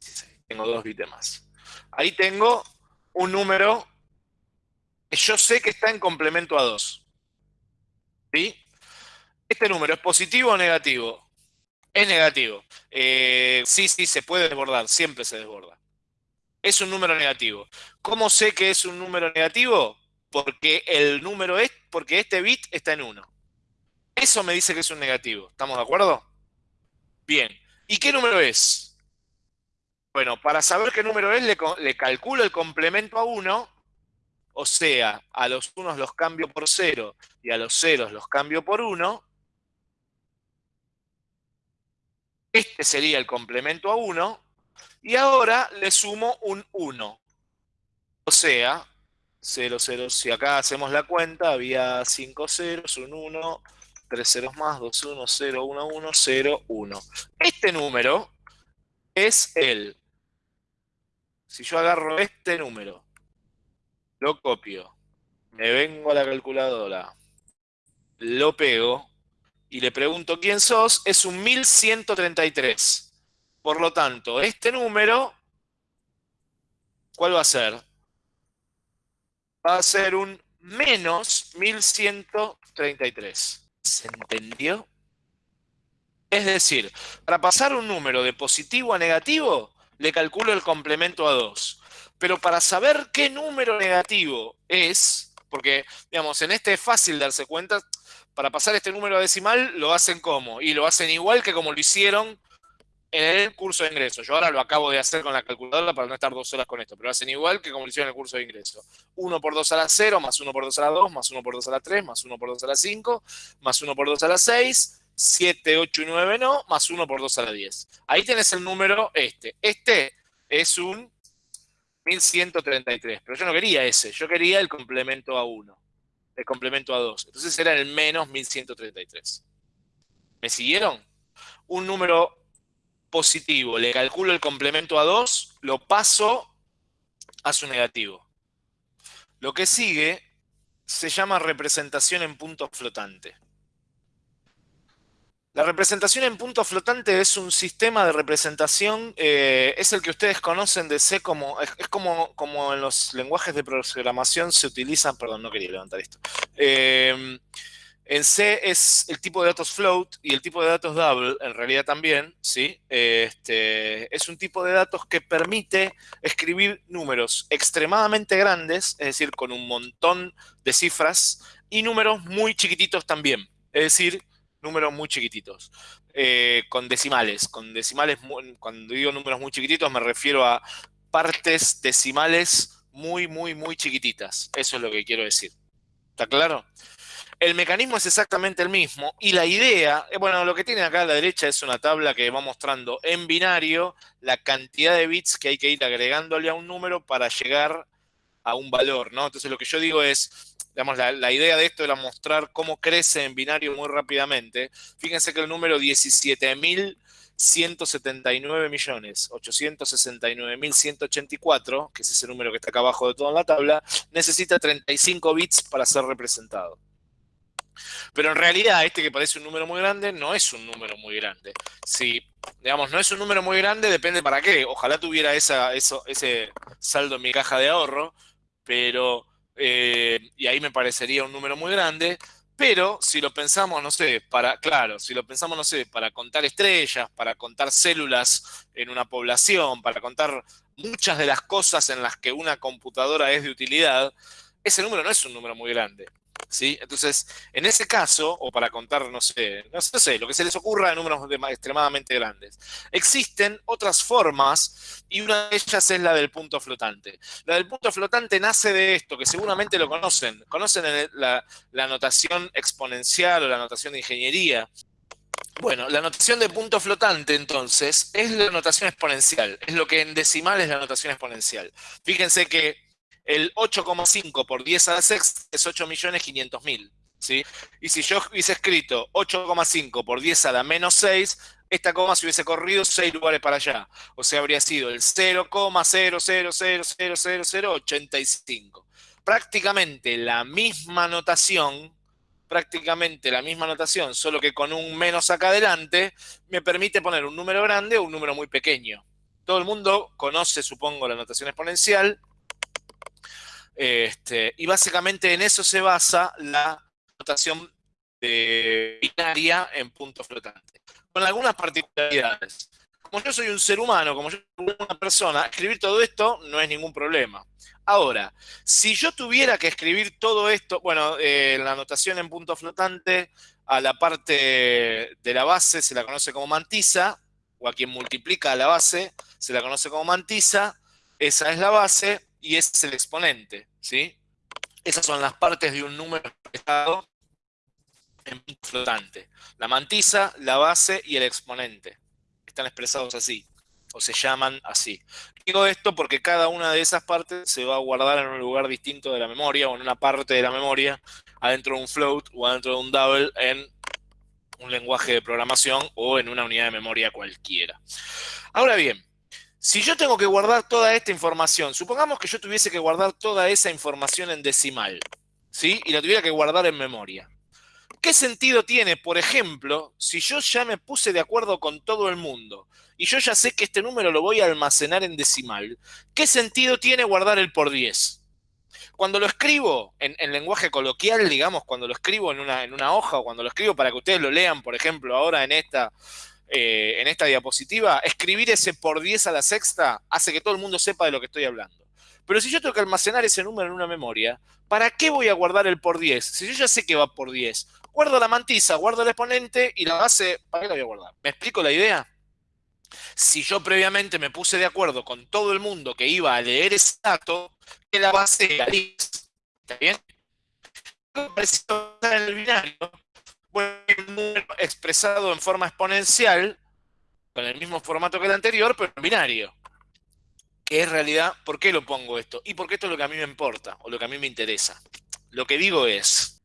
16. Tengo dos bits más. Ahí tengo un número que yo sé que está en complemento a 2. ¿Sí? ¿Este número es positivo o negativo? Es negativo. Eh, sí, sí, se puede desbordar, siempre se desborda es un número negativo. ¿Cómo sé que es un número negativo? Porque el número es, porque este bit está en 1. Eso me dice que es un negativo. ¿Estamos de acuerdo? Bien. ¿Y qué número es? Bueno, para saber qué número es, le, calculo el complemento a 1, o sea, a los unos los cambio por 0 y a los ceros los cambio por 1. Este sería el complemento a 1, y ahora le sumo un 1. O sea, 0, 0, si acá hacemos la cuenta, había 5 ceros, un 1, 3 ceros más, 2, 1, 0, 1, 1, 0, 1. Este número es el, si yo agarro este número, lo copio, me vengo a la calculadora, lo pego y le pregunto quién sos, es un 1133. Por lo tanto, este número, ¿cuál va a ser? Va a ser un menos 1133. ¿Se entendió? Es decir, para pasar un número de positivo a negativo, le calculo el complemento a 2. Pero para saber qué número negativo es, porque, digamos, en este es fácil darse cuenta, para pasar este número a decimal lo hacen como, y lo hacen igual que como lo hicieron en el curso de ingreso. Yo ahora lo acabo de hacer con la calculadora para no estar dos horas con esto, pero hacen igual que como lo hicieron en el curso de ingreso. 1 por 2 a la 0, más 1 por 2 a la 2, más 1 por 2 a la 3, más 1 por 2 a la 5, más 1 por 2 a la 6, 7, 8 y 9 no, más 1 por 2 a la 10. Ahí tienes el número este. Este es un 1133, pero yo no quería ese, yo quería el complemento a 1, el complemento a 2. Entonces era el menos 1133. ¿Me siguieron? Un número positivo, le calculo el complemento a 2, lo paso a su negativo. Lo que sigue se llama representación en punto flotante. La representación en punto flotante es un sistema de representación, eh, es el que ustedes conocen de C como, es, como, como en los lenguajes de programación se utilizan, perdón, no quería levantar esto, eh, en C es el tipo de datos float y el tipo de datos double, en realidad también, ¿sí? Este, es un tipo de datos que permite escribir números extremadamente grandes, es decir, con un montón de cifras, y números muy chiquititos también, es decir, números muy chiquititos, eh, con decimales. Con decimales, cuando digo números muy chiquititos me refiero a partes decimales muy, muy, muy chiquititas. Eso es lo que quiero decir. ¿Está claro? El mecanismo es exactamente el mismo y la idea, eh, bueno, lo que tiene acá a la derecha es una tabla que va mostrando en binario la cantidad de bits que hay que ir agregándole a un número para llegar a un valor, ¿no? Entonces lo que yo digo es, digamos, la, idea de esto era mostrar cómo crece en binario muy rápidamente. Fíjense que el número 17.179 millones, 869.184, que es ese número que está acá abajo de toda la tabla, necesita 35 bits para ser representado. Pero en realidad este que parece un número muy grande no es un número muy grande. Si, digamos, no es un número muy grande, depende para qué. Ojalá tuviera ese saldo en mi caja de ahorro, pero, eh, y ahí me parecería un número muy grande, pero si lo pensamos, no sé, para, claro, si lo pensamos, no sé, para contar estrellas, para contar células en una población, para contar muchas de las cosas en las que una computadora es de utilidad, ese número no es un número muy grande. ¿Sí? Entonces, en ese caso, o para contar, no sé, no sé, lo que se les ocurra de números extremadamente grandes, existen otras formas y una de ellas es la del punto flotante. La del punto flotante nace de esto, que seguramente lo conocen. Conocen la, la notación exponencial o la notación de ingeniería. Bueno, la notación de punto flotante, entonces, es la notación exponencial. Es lo que en decimal es la notación exponencial. Fíjense que el 8,5 por 10 a la sexta es 8.500.000. ¿sí? Y si yo hubiese escrito 8,5 por 10 a la menos 6, esta coma se hubiese corrido 6 lugares para allá. O sea, habría sido el 0,0000085. Prácticamente la misma notación prácticamente la misma notación, solo que con un menos acá adelante, me permite poner un número grande o un número muy pequeño. Todo el mundo conoce, supongo, la notación exponencial. Este, y básicamente en eso se basa la notación binaria en punto flotante. Con algunas particularidades. Como yo soy un ser humano, como yo soy una persona, escribir todo esto no es ningún problema. Ahora, si yo tuviera que escribir todo esto, bueno, eh, la anotación en punto flotante, a la parte de la base se la conoce como mantisa, o a quien multiplica la base se la conoce como mantisa, esa es la base y es el exponente, ¿sí? Esas son las partes de un número expresado en punto flotante. La mantisa, la base y el exponente. Están expresados así o se llaman así. Digo esto porque cada una de esas partes se va a guardar en un lugar distinto de la memoria o en una parte de la memoria, adentro de un float o adentro de un double en un lenguaje de programación o en una unidad de memoria cualquiera. Ahora bien, si yo tengo que guardar toda esta información, supongamos que yo tuviese que guardar toda esa información en decimal, ¿sí? Y la tuviera que guardar en memoria. ¿Qué sentido tiene, por ejemplo, si yo ya me puse de acuerdo con todo el mundo y yo ya sé que este número lo voy a almacenar en decimal, ¿qué sentido tiene guardar el por 10? Cuando lo escribo en, lenguaje coloquial, digamos, cuando lo escribo en una, en una, hoja o cuando lo escribo para que ustedes lo lean, por ejemplo, ahora en esta, eh, en esta diapositiva, escribir ese por 10 a la sexta hace que todo el mundo sepa de lo que estoy hablando. Pero si yo tengo que almacenar ese número en una memoria, ¿para qué voy a guardar el por 10? Si yo ya sé que va por 10, guardo la mantisa, guardo el exponente y la base, ¿para qué la voy a guardar? ¿Me explico la idea? Si yo previamente me puse de acuerdo con todo el mundo que iba a leer ese dato, que la base era ¿Está bien? en el binario, expresado en forma exponencial, con el mismo formato que el anterior, pero en binario. Que es realidad, ¿por qué lo pongo esto? Y porque esto es lo que a mí me importa, o lo que a mí me interesa. Lo que digo es,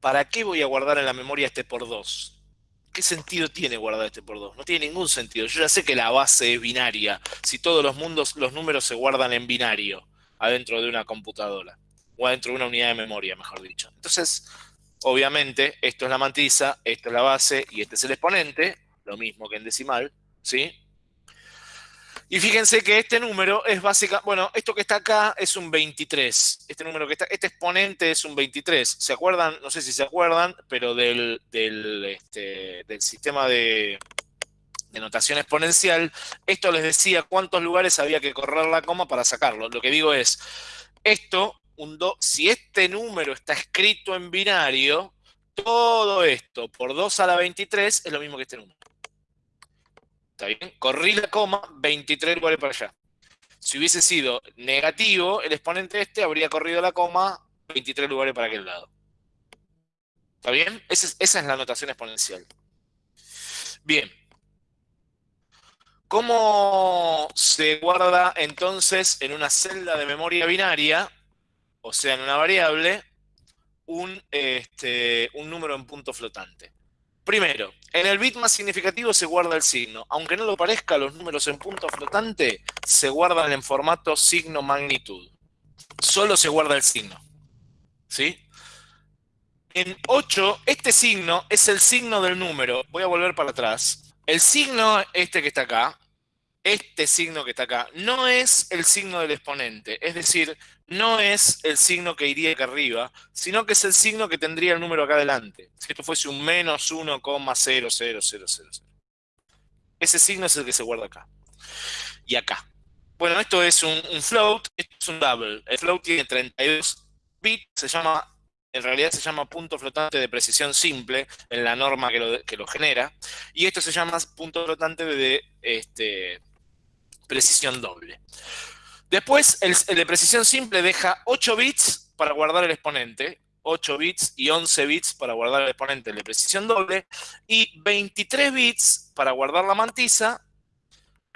¿para qué voy a guardar en la memoria este por 2? ¿Qué sentido tiene guardar este por 2? No tiene ningún sentido. Yo ya sé que la base es binaria. Si todos los mundos, los números se guardan en binario adentro de una computadora. O adentro de una unidad de memoria, mejor dicho. Entonces, obviamente, esto es la mantisa, esto es la base y este es el exponente. Lo mismo que en decimal, ¿sí? Y fíjense que este número es básica, bueno, esto que está acá es un 23. Este número que está, este exponente es un 23. ¿Se acuerdan? No sé si se acuerdan, pero del, del, este, sistema de, notación exponencial, esto les decía cuántos lugares había que correr la coma para sacarlo. Lo que digo es, esto, si este número está escrito en binario, todo esto por 2 a la 23 es lo mismo que este número. ¿Está bien? Corrí la coma, 23 lugares para allá. Si hubiese sido negativo, el exponente este habría corrido la coma 23 lugares para aquel lado. ¿Está bien? Esa es, esa es la notación exponencial. Bien. ¿Cómo se guarda entonces en una celda de memoria binaria, o sea, en una variable, un, este, un número en punto flotante? Primero, en el bit más significativo se guarda el signo. Aunque no lo parezca, los números en punto flotante se guardan en formato signo magnitud. Solo se guarda el signo. ¿Sí? En 8, este signo es el signo del número. Voy a volver para atrás. El signo este que está acá este signo que está acá no es el signo del exponente, es decir, no es el signo que iría acá arriba, sino que es el signo que tendría el número acá adelante. Si esto fuese un menos 1,0000. Ese signo es el que se guarda acá. Y acá. Bueno, esto es un, float, esto es un double. El float tiene 32 bits, se llama, en realidad se llama punto flotante de precisión simple en la norma que lo, genera. Y esto se llama punto flotante de este, precisión doble. Después, el, el de precisión simple deja 8 bits para guardar el exponente, 8 bits y 11 bits para guardar el exponente de precisión doble, y 23 bits para guardar la mantisa,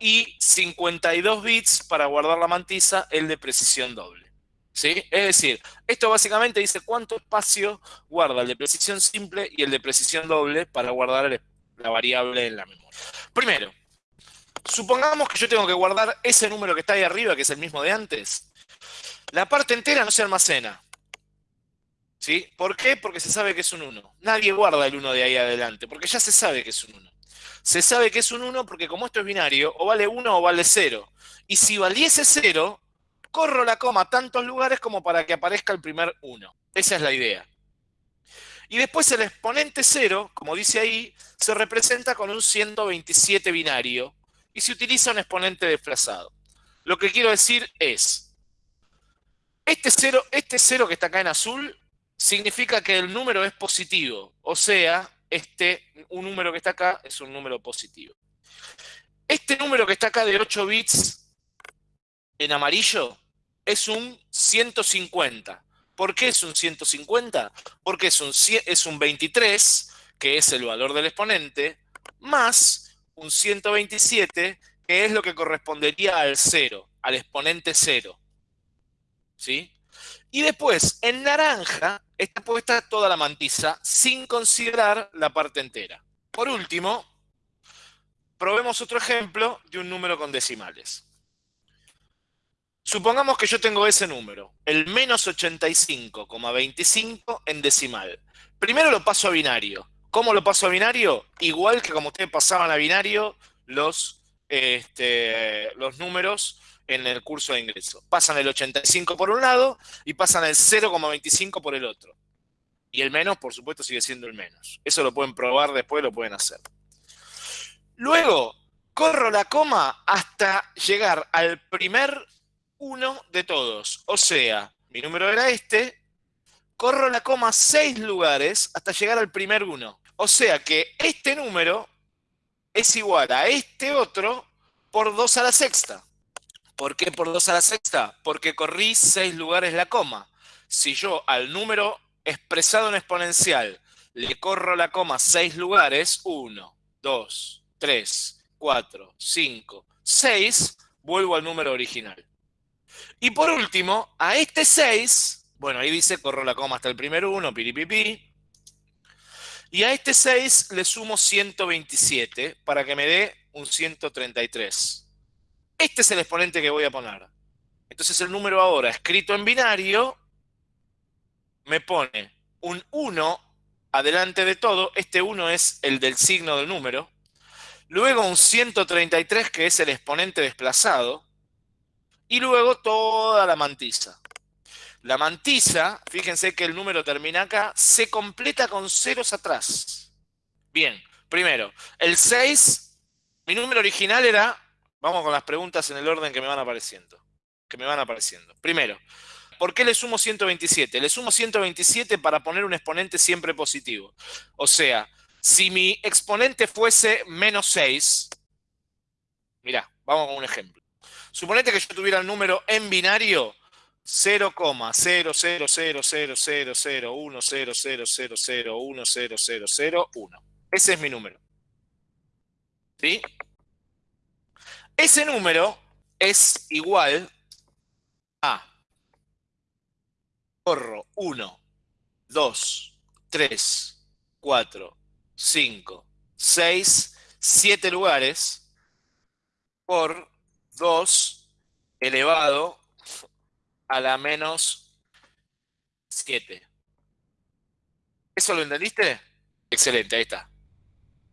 y 52 bits para guardar la mantisa, el de precisión doble. ¿Sí? Es decir, esto básicamente dice cuánto espacio guarda el de precisión simple y el de precisión doble para guardar la variable en la memoria. Primero, supongamos que yo tengo que guardar ese número que está ahí arriba, que es el mismo de antes. La parte entera no se almacena. ¿Sí? ¿Por qué? Porque se sabe que es un 1. Nadie guarda el 1 de ahí adelante, porque ya se sabe que es un 1. Se sabe que es un 1 porque como esto es binario, o vale 1 o vale 0. Y si valiese 0, corro la coma a tantos lugares como para que aparezca el primer 1. Esa es la idea. Y después el exponente 0, como dice ahí, se representa con un 127 binario y se utiliza un exponente desplazado. Lo que quiero decir es, este 0, este 0 que está acá en azul significa que el número es positivo. O sea, este, un número que está acá es un número positivo. Este número que está acá de 8 bits en amarillo es un 150. ¿Por qué es un 150? Porque es un, es un 23, que es el valor del exponente, más un 127, que es lo que correspondería al 0, al exponente 0. ¿Sí? Y después, en naranja, está puesta toda la mantisa, sin considerar la parte entera. Por último, probemos otro ejemplo de un número con decimales. Supongamos que yo tengo ese número, el menos 85,25 en decimal. Primero lo paso a binario. ¿Cómo lo paso a binario? Igual que como ustedes pasaban a binario los, este, los números en el curso de ingreso. Pasan el 85 por un lado y pasan el 0,25 por el otro. Y el menos, por supuesto, sigue siendo el menos. Eso lo pueden probar después, lo pueden hacer. Luego, corro la coma hasta llegar al primer uno de todos. O sea, mi número era este, corro la coma seis lugares hasta llegar al primer uno. O sea que este número es igual a este otro por 2 a la sexta. ¿Por qué por 2 a la sexta? Porque corrí 6 lugares la coma. Si yo al número expresado en exponencial le corro la coma 6 lugares, 1, 2, 3, 4, 5, 6, vuelvo al número original. Y por último, a este 6, bueno, ahí dice corro la coma hasta el primer 1, piripipi. Y a este 6 le sumo 127 para que me dé un 133. Este es el exponente que voy a poner. Entonces el número ahora, escrito en binario, me pone un 1 adelante de todo. Este 1 es el del signo del número. Luego un 133, que es el exponente desplazado. Y luego toda la mantisa. La mantisa, fíjense que el número termina acá, se completa con ceros atrás. Bien, primero, el 6, mi número original era Vamos con las preguntas en el orden que me van apareciendo. Que me van apareciendo. Primero, ¿por qué le sumo 127? Le sumo 127 para poner un exponente siempre positivo. O sea, si mi exponente fuese menos 6, mirá, vamos con un ejemplo. Suponete que yo tuviera el número en binario 0,0000001000001000001. Ese es mi número. ¿Sí? Ese número es igual a corro 1, 2, 3, 4, 5, 6, 7 lugares por 2 elevado a la menos 7. ¿Eso lo entendiste? Excelente, ahí está.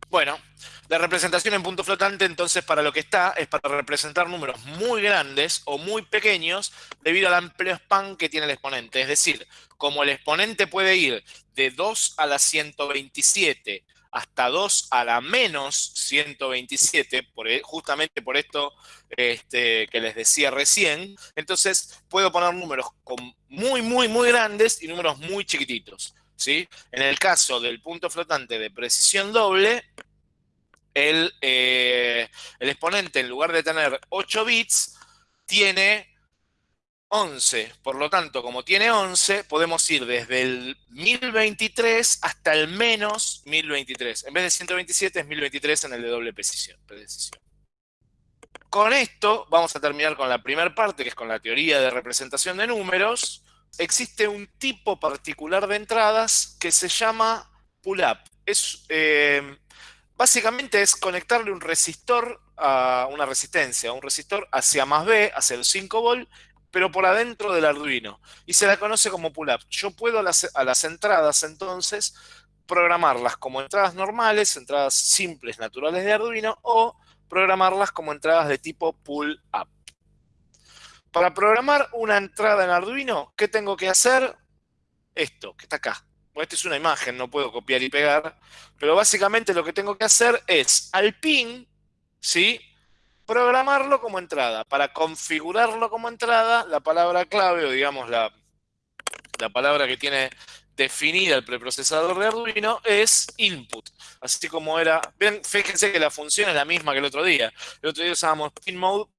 Bueno, la representación en punto flotante, entonces, para lo que está, es para representar números muy grandes o muy pequeños debido al amplio span que tiene el exponente. Es decir, como el exponente puede ir de 2 a la 127 hasta 2 a la menos 127, por, e, justamente por esto este, que les decía recién. Entonces, puedo poner números muy, muy, muy grandes y números muy chiquititos. ¿sí? En el caso del punto flotante de precisión doble, el, eh, el exponente, en lugar de tener 8 bits, tiene 11. Por lo tanto, como tiene 11, podemos ir desde el 1023 hasta el menos 1023. En vez de 127 es 1023 en el de doble precisión. Con esto vamos a terminar con la primera parte, que es con la teoría de representación de números. Existe un tipo particular de entradas que se llama pull-up. Es, eh, básicamente es conectarle un resistor a una resistencia, un resistor hacia más B, hacia el 5 volt, pero por adentro del Arduino. Y se la conoce como pull-up. Yo puedo a las, entradas, entonces, programarlas como entradas normales, entradas simples, naturales de Arduino, o programarlas como entradas de tipo pull-up. Para programar una entrada en Arduino, ¿qué tengo que hacer? Esto, que está acá. esta es una imagen, no puedo copiar y pegar, pero básicamente lo que tengo que hacer es al pin, ¿sí? Programarlo como entrada. Para configurarlo como entrada, la palabra clave, o digamos la, la palabra que tiene definida el preprocesador de Arduino es input. Así como era, ven, fíjense que la función es la misma que el otro día. El otro día usábamos pin mode,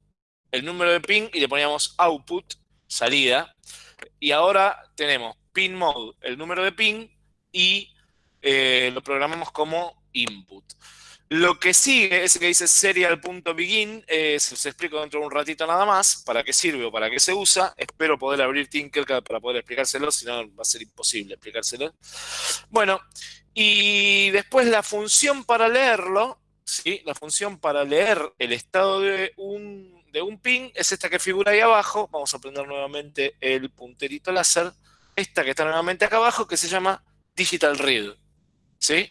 el número de pin, y le poníamos output, salida. Y ahora tenemos pin mode, el número de pin, y eh, lo programamos como input. Lo que sigue, ese que dice serial.begin, eh, se los explico dentro de un ratito nada más, para qué sirve o para qué se usa. Espero poder abrir Tinkercad para poder explicárselo, si no va a ser imposible explicárselo. Bueno, y después la función para leerlo, ¿sí? la función para leer el estado de un, de un pin es esta que figura ahí abajo. Vamos a prender nuevamente el punterito láser. Esta que está nuevamente acá abajo, que se llama Digital Read. ¿Sí?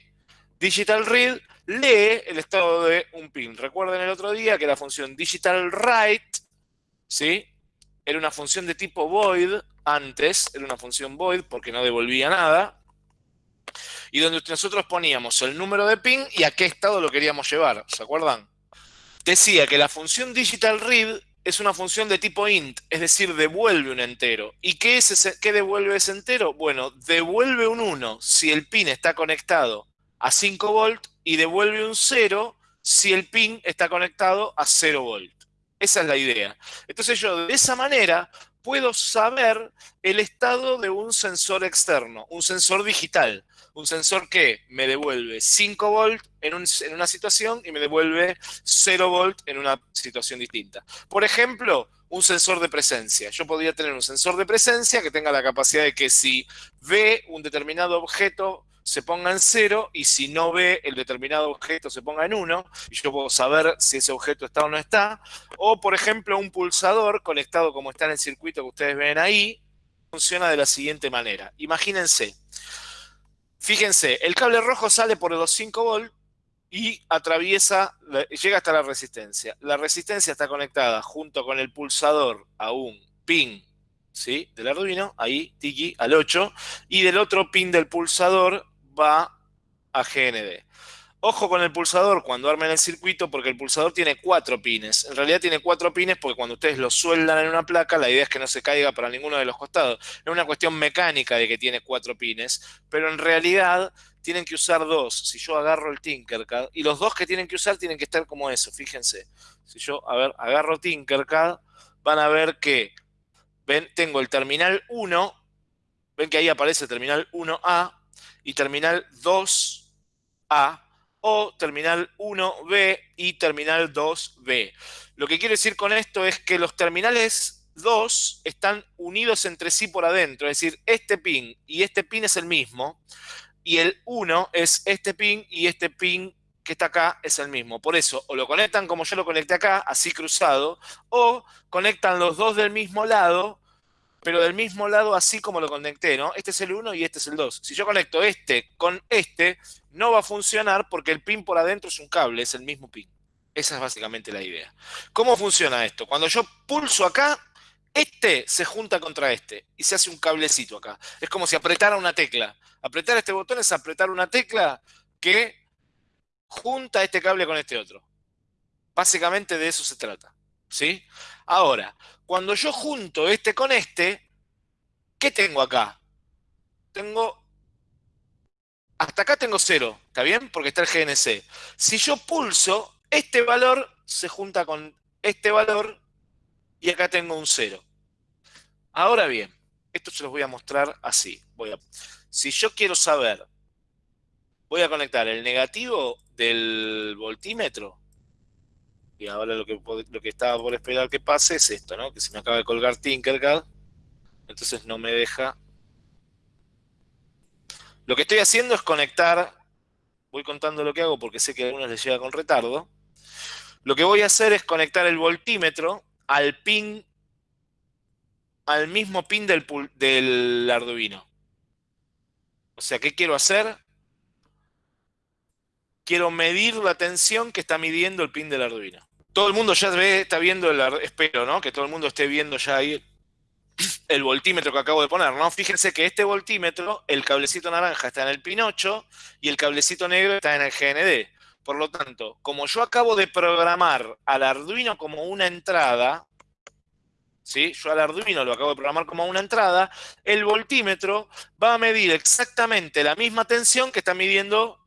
Digital Read lee el estado de un pin. Recuerden el otro día que la función digital write, ¿sí? Era una función de tipo void antes, era una función void porque no devolvía nada. Y donde nosotros poníamos el número de pin y a qué estado lo queríamos llevar, ¿se acuerdan? Decía que la función digital read es una función de tipo int, es decir, devuelve un entero. ¿Y qué, es ese, devuelve ese entero? Bueno, devuelve un 1 si el pin está conectado a 5 volt y devuelve un 0 si el pin está conectado a 0 volt. Esa es la idea. Entonces yo de esa manera puedo saber el estado de un sensor externo, un sensor digital, un sensor que me devuelve 5 volt en, en, una situación y me devuelve 0 volt en una situación distinta. Por ejemplo, un sensor de presencia. Yo podría tener un sensor de presencia que tenga la capacidad de que si ve un determinado objeto se ponga en cero y si no ve el determinado objeto se ponga en uno y yo puedo saber si ese objeto está o no está. O, por ejemplo, un pulsador conectado como está en el circuito que ustedes ven ahí, funciona de la siguiente manera. Imagínense, fíjense, el cable rojo sale por los 5 volts y atraviesa, llega hasta la resistencia. La resistencia está conectada junto con el pulsador a un pin ¿sí? del Arduino, ahí, tiki, al 8, y del otro pin del pulsador va a GND. Ojo con el pulsador cuando armen el circuito porque el pulsador tiene cuatro pines. En realidad tiene cuatro pines porque cuando ustedes lo sueldan en una placa, la idea es que no se caiga para ninguno de los costados. Es una cuestión mecánica de que tiene cuatro pines, pero en realidad tienen que usar dos. Si yo agarro el Tinkercad, y los dos que tienen que usar tienen que estar como eso, fíjense. Si yo, a ver, agarro Tinkercad, van a ver que, tengo el terminal 1, ven que ahí aparece terminal 1A, y terminal 2A o terminal 1B y terminal 2B. Lo que quiero decir con esto es que los terminales 2 están unidos entre sí por adentro, es decir, este pin y este pin es el mismo, y el 1 es este pin y este pin que está acá es el mismo. Por eso, o lo conectan como yo lo conecté acá, así cruzado, o conectan los dos del mismo lado pero del mismo lado así como lo conecté, ¿no? Este es el 1 y este es el 2. Si yo conecto este con este, no va a funcionar porque el pin por adentro es un cable, es el mismo pin. Esa es básicamente la idea. ¿Cómo funciona esto? Cuando yo pulso acá, este se junta contra este y se hace un cablecito acá. Es como si apretara una tecla. Apretar este botón es apretar una tecla que junta este cable con este otro. Básicamente de eso se trata. ¿Sí? Ahora, cuando yo junto este con este, ¿qué tengo acá? Tengo... Hasta acá tengo cero, ¿está bien? Porque está el GNC. Si yo pulso, este valor se junta con este valor y acá tengo un cero. Ahora bien, esto se los voy a mostrar así. Voy a, si yo quiero saber, voy a conectar el negativo del voltímetro. Y ahora lo que, lo que estaba por esperar que pase es esto, ¿no? Que se me acaba de colgar Tinkercad. Entonces no me deja... Lo que estoy haciendo es conectar... Voy contando lo que hago porque sé que a algunos les llega con retardo. Lo que voy a hacer es conectar el voltímetro al pin al mismo pin del, del Arduino. O sea, ¿qué quiero hacer? Quiero medir la tensión que está midiendo el pin del Arduino. Todo el mundo ya está viendo, el, espero, ¿no? Que todo el mundo esté viendo ya ahí el voltímetro que acabo de poner, ¿no? Fíjense que este voltímetro, el cablecito naranja está en el pin 8 y el cablecito negro está en el GND. Por lo tanto, como yo acabo de programar al Arduino como una entrada, ¿sí? Yo al Arduino lo acabo de programar como una entrada, el voltímetro va a medir exactamente la misma tensión que está midiendo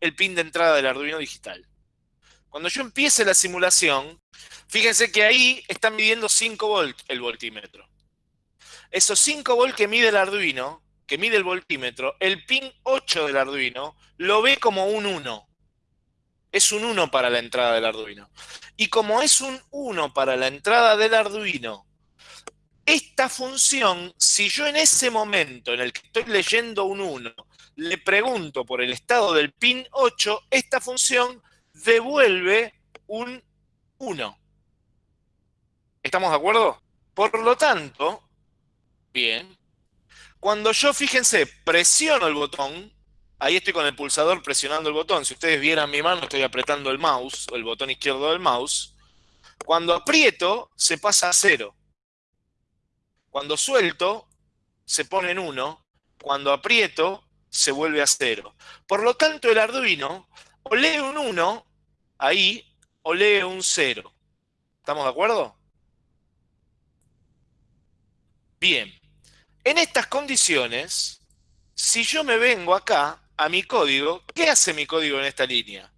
el pin de entrada del Arduino digital. Cuando yo empiece la simulación, fíjense que ahí está midiendo 5 volts el voltímetro. Esos 5 volts que mide el Arduino, que mide el voltímetro, el pin 8 del Arduino lo ve como un 1. Es un 1 para la entrada del Arduino. Y como es un 1 para la entrada del Arduino, esta función, si yo en ese momento en el que estoy leyendo un 1, le pregunto por el estado del pin 8, esta función devuelve un 1. ¿Estamos de acuerdo? Por lo tanto, bien, cuando yo, fíjense, presiono el botón, ahí estoy con el pulsador presionando el botón, si ustedes vieran mi mano, estoy apretando el mouse, el botón izquierdo del mouse, cuando aprieto, se pasa a 0. Cuando suelto, se pone en 1. Cuando aprieto, se vuelve a 0. Por lo tanto, el Arduino o lee un 1 ahí o lee un 0. ¿Estamos de acuerdo? Bien. En estas condiciones, si yo me vengo acá a mi código, ¿qué hace mi código en esta línea?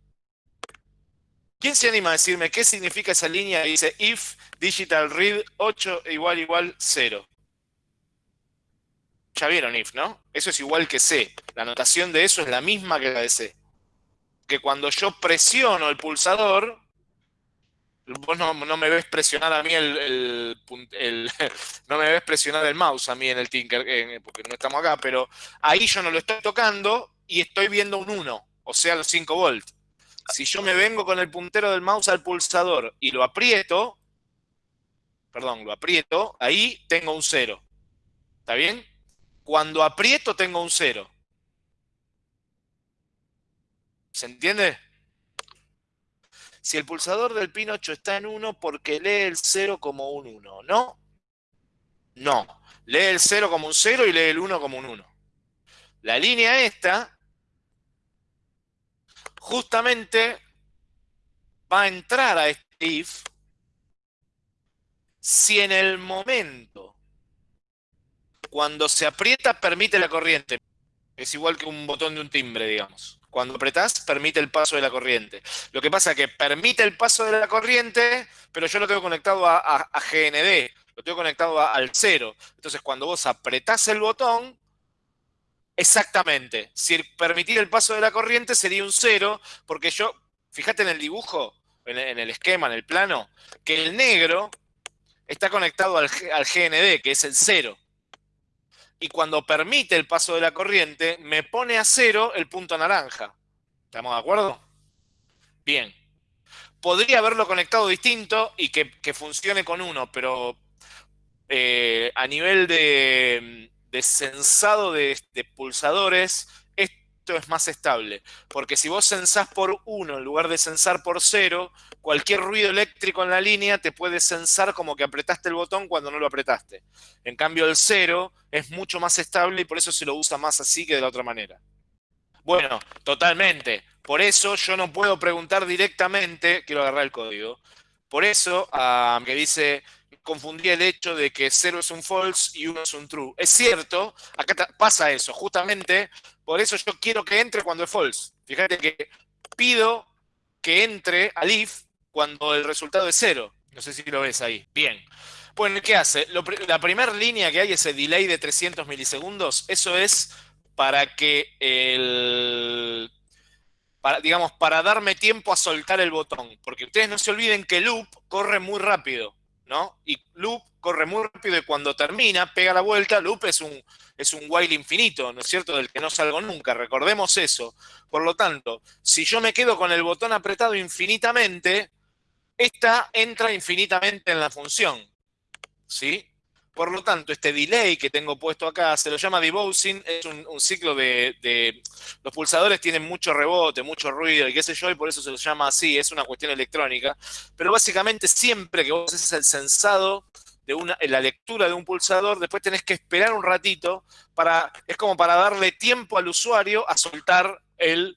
¿Quién se anima a decirme qué significa esa línea dice if digital read 8 igual igual 0? Ya vieron if, ¿no? Eso es igual que C. La notación de eso es la misma que la de C. Que cuando yo presiono el pulsador, vos no, me ves presionar a mí el, <laughs> no me ves presionar el mouse a mí en el Tinker, porque no estamos acá, pero ahí yo no lo estoy tocando y estoy viendo un 1, o sea, los 5 volts si yo me vengo con el puntero del mouse al pulsador y lo aprieto, perdón, lo aprieto, ahí tengo un 0. ¿Está bien? Cuando aprieto tengo un 0. ¿Se entiende? Si el pulsador del pin 8 está en 1, porque lee el 0 como un 1, ¿no? No. Lee el 0 como un 0 y lee el 1 como un 1. La línea esta justamente va a entrar a este if si en el momento cuando se aprieta permite la corriente. Es igual que un botón de un timbre, digamos. Cuando apretás, permite el paso de la corriente. Lo que pasa es que permite el paso de la corriente, pero yo lo tengo conectado a, GND, lo tengo conectado al cero. Entonces, cuando vos apretás el botón, Exactamente. Si permitir el paso de la corriente sería un cero, porque yo, fíjate en el dibujo, en el esquema, en el plano, que el negro está conectado al, GND, que es el cero. Y cuando permite el paso de la corriente, me pone a cero el punto naranja. ¿Estamos de acuerdo? Bien. Podría haberlo conectado distinto y que, funcione con uno, pero eh, a nivel de, de sensado de, pulsadores, es más estable. Porque si vos sensás por 1 en lugar de sensar por 0, cualquier ruido eléctrico en la línea te puede sensar como que apretaste el botón cuando no lo apretaste. En cambio el 0 es mucho más estable y por eso se lo usa más así que de la otra manera. Bueno, totalmente. Por eso yo no puedo preguntar directamente, quiero agarrar el código, por eso que dice, confundí el hecho de que 0 es un false y 1 es un true. Es cierto, acá pasa eso, justamente, por eso yo quiero que entre cuando es false. Fíjate que pido que entre al if cuando el resultado es 0. No sé si lo ves ahí. Bien. Bueno, ¿qué hace? la primera línea que hay, ese delay de 300 milisegundos, eso es para que el... Para, digamos, para darme tiempo a soltar el botón. Porque ustedes no se olviden que loop corre muy rápido, ¿no? Y loop corre muy rápido y cuando termina, pega la vuelta, loop es un, es un while infinito, ¿no es cierto? Del que no salgo nunca, recordemos eso. Por lo tanto, si yo me quedo con el botón apretado infinitamente, esta entra infinitamente en la función. ¿sí? Por lo tanto, este delay que tengo puesto acá se lo llama debouncing, es un, ciclo de, Los pulsadores tienen mucho rebote, mucho ruido y qué sé yo, y por eso se lo llama así, es una cuestión electrónica. Pero básicamente siempre que vos haces el sensado de una, la lectura de un pulsador, después tenés que esperar un ratito para... Es como para darle tiempo al usuario a soltar el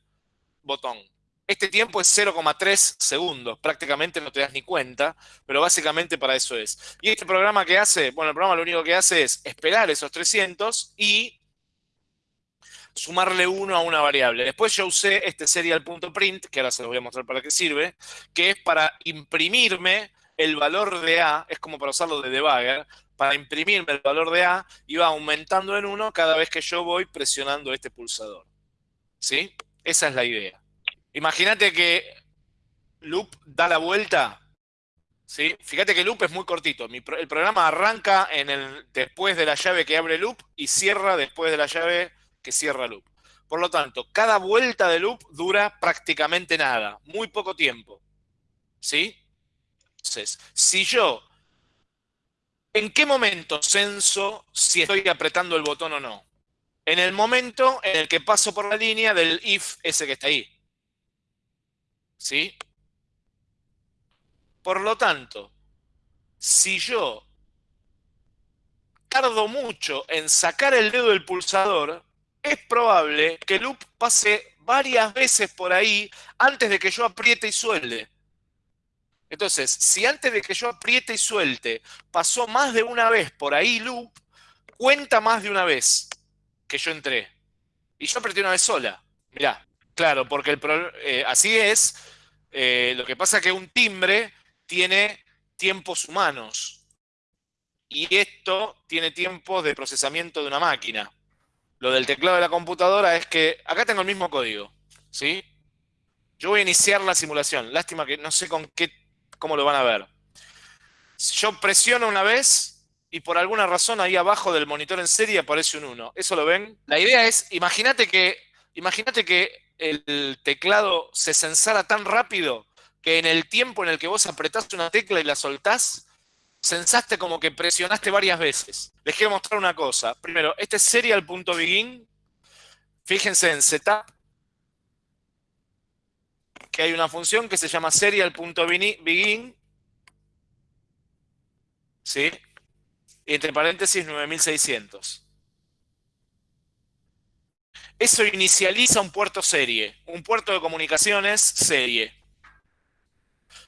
botón. Este tiempo es 0,3 segundos, prácticamente no te das ni cuenta, pero básicamente para eso es. ¿Y este programa qué hace? Bueno, el programa lo único que hace es esperar esos 300 y sumarle uno a una variable. Después yo usé este serial.print, que ahora se los voy a mostrar para qué sirve, que es para imprimirme el valor de A, es como para usarlo de debugger, para imprimirme el valor de A y va aumentando en uno cada vez que yo voy presionando este pulsador. ¿Sí? Esa es la idea. Imagínate que loop da la vuelta. ¿sí? Fíjate que loop es muy cortito. el programa arranca en el, después de la llave que abre loop y cierra después de la llave que cierra loop. Por lo tanto, cada vuelta de loop dura prácticamente nada, muy poco tiempo. ¿Sí? Entonces, si yo, ¿en qué momento censo si estoy apretando el botón o no? En el momento en el que paso por la línea del if ese que está ahí. ¿Sí? Por lo tanto, si yo tardo mucho en sacar el dedo del pulsador, es probable que loop pase varias veces por ahí antes de que yo apriete y suelte. Entonces, si antes de que yo apriete y suelte pasó más de una vez por ahí loop, cuenta más de una vez que yo entré. Y yo apreté una vez sola. Mirá, claro, porque el eh, así es, eh, lo que pasa es que un timbre tiene tiempos humanos. Y esto tiene tiempos de procesamiento de una máquina. Lo del teclado de la computadora es que acá tengo el mismo código. ¿sí? Yo voy a iniciar la simulación. Lástima que no sé con qué, cómo lo van a ver. Yo presiono una vez y por alguna razón ahí abajo del monitor en serie aparece un 1. ¿Eso lo ven? La idea es, imagínate que, imagínate que el teclado se sensara tan rápido que en el tiempo en el que vos apretaste una tecla y la soltás, sensaste como que presionaste varias veces. Les quiero mostrar una cosa. Primero, este es serial.begin. Fíjense en setup, que hay una función que se llama serial.begin. ¿Sí? Y entre paréntesis 9600. Eso inicializa un puerto serie, un puerto de comunicaciones serie.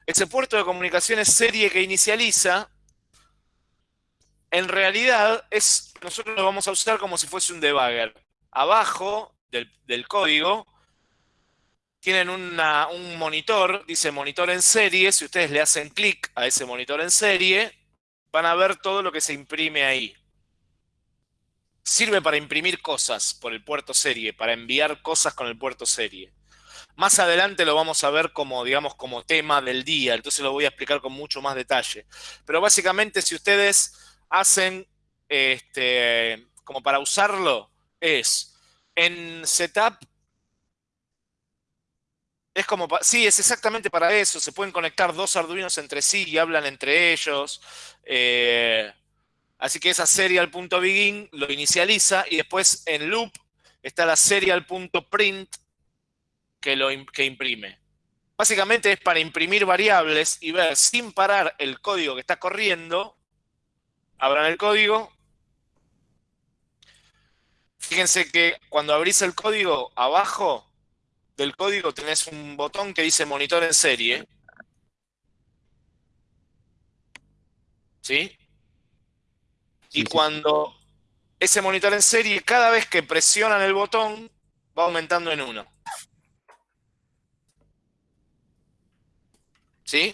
Ese puerto de comunicaciones serie que inicializa, en realidad, es nosotros lo vamos a usar como si fuese un debugger. Abajo del, código tienen un monitor, dice monitor en serie. Si ustedes le hacen clic a ese monitor en serie, van a ver todo lo que se imprime ahí sirve para imprimir cosas por el puerto serie, para enviar cosas con el puerto serie. Más adelante lo vamos a ver como, digamos, como tema del día, entonces lo voy a explicar con mucho más detalle. Pero básicamente si ustedes hacen, este, como para usarlo, es en setup, es como, sí, es exactamente para eso, se pueden conectar dos arduinos entre sí y hablan entre ellos. Eh, Así que esa serial.begin lo inicializa y después en loop está la serial.print que, lo, que imprime. Básicamente es para imprimir variables y ver sin parar el código que está corriendo. Abran el código. Fíjense que cuando abrís el código abajo del código tenés un botón que dice monitor en serie. ¿Sí? Y cuando ese monitor en serie, cada vez que presionan el botón, va aumentando en uno. ¿Sí?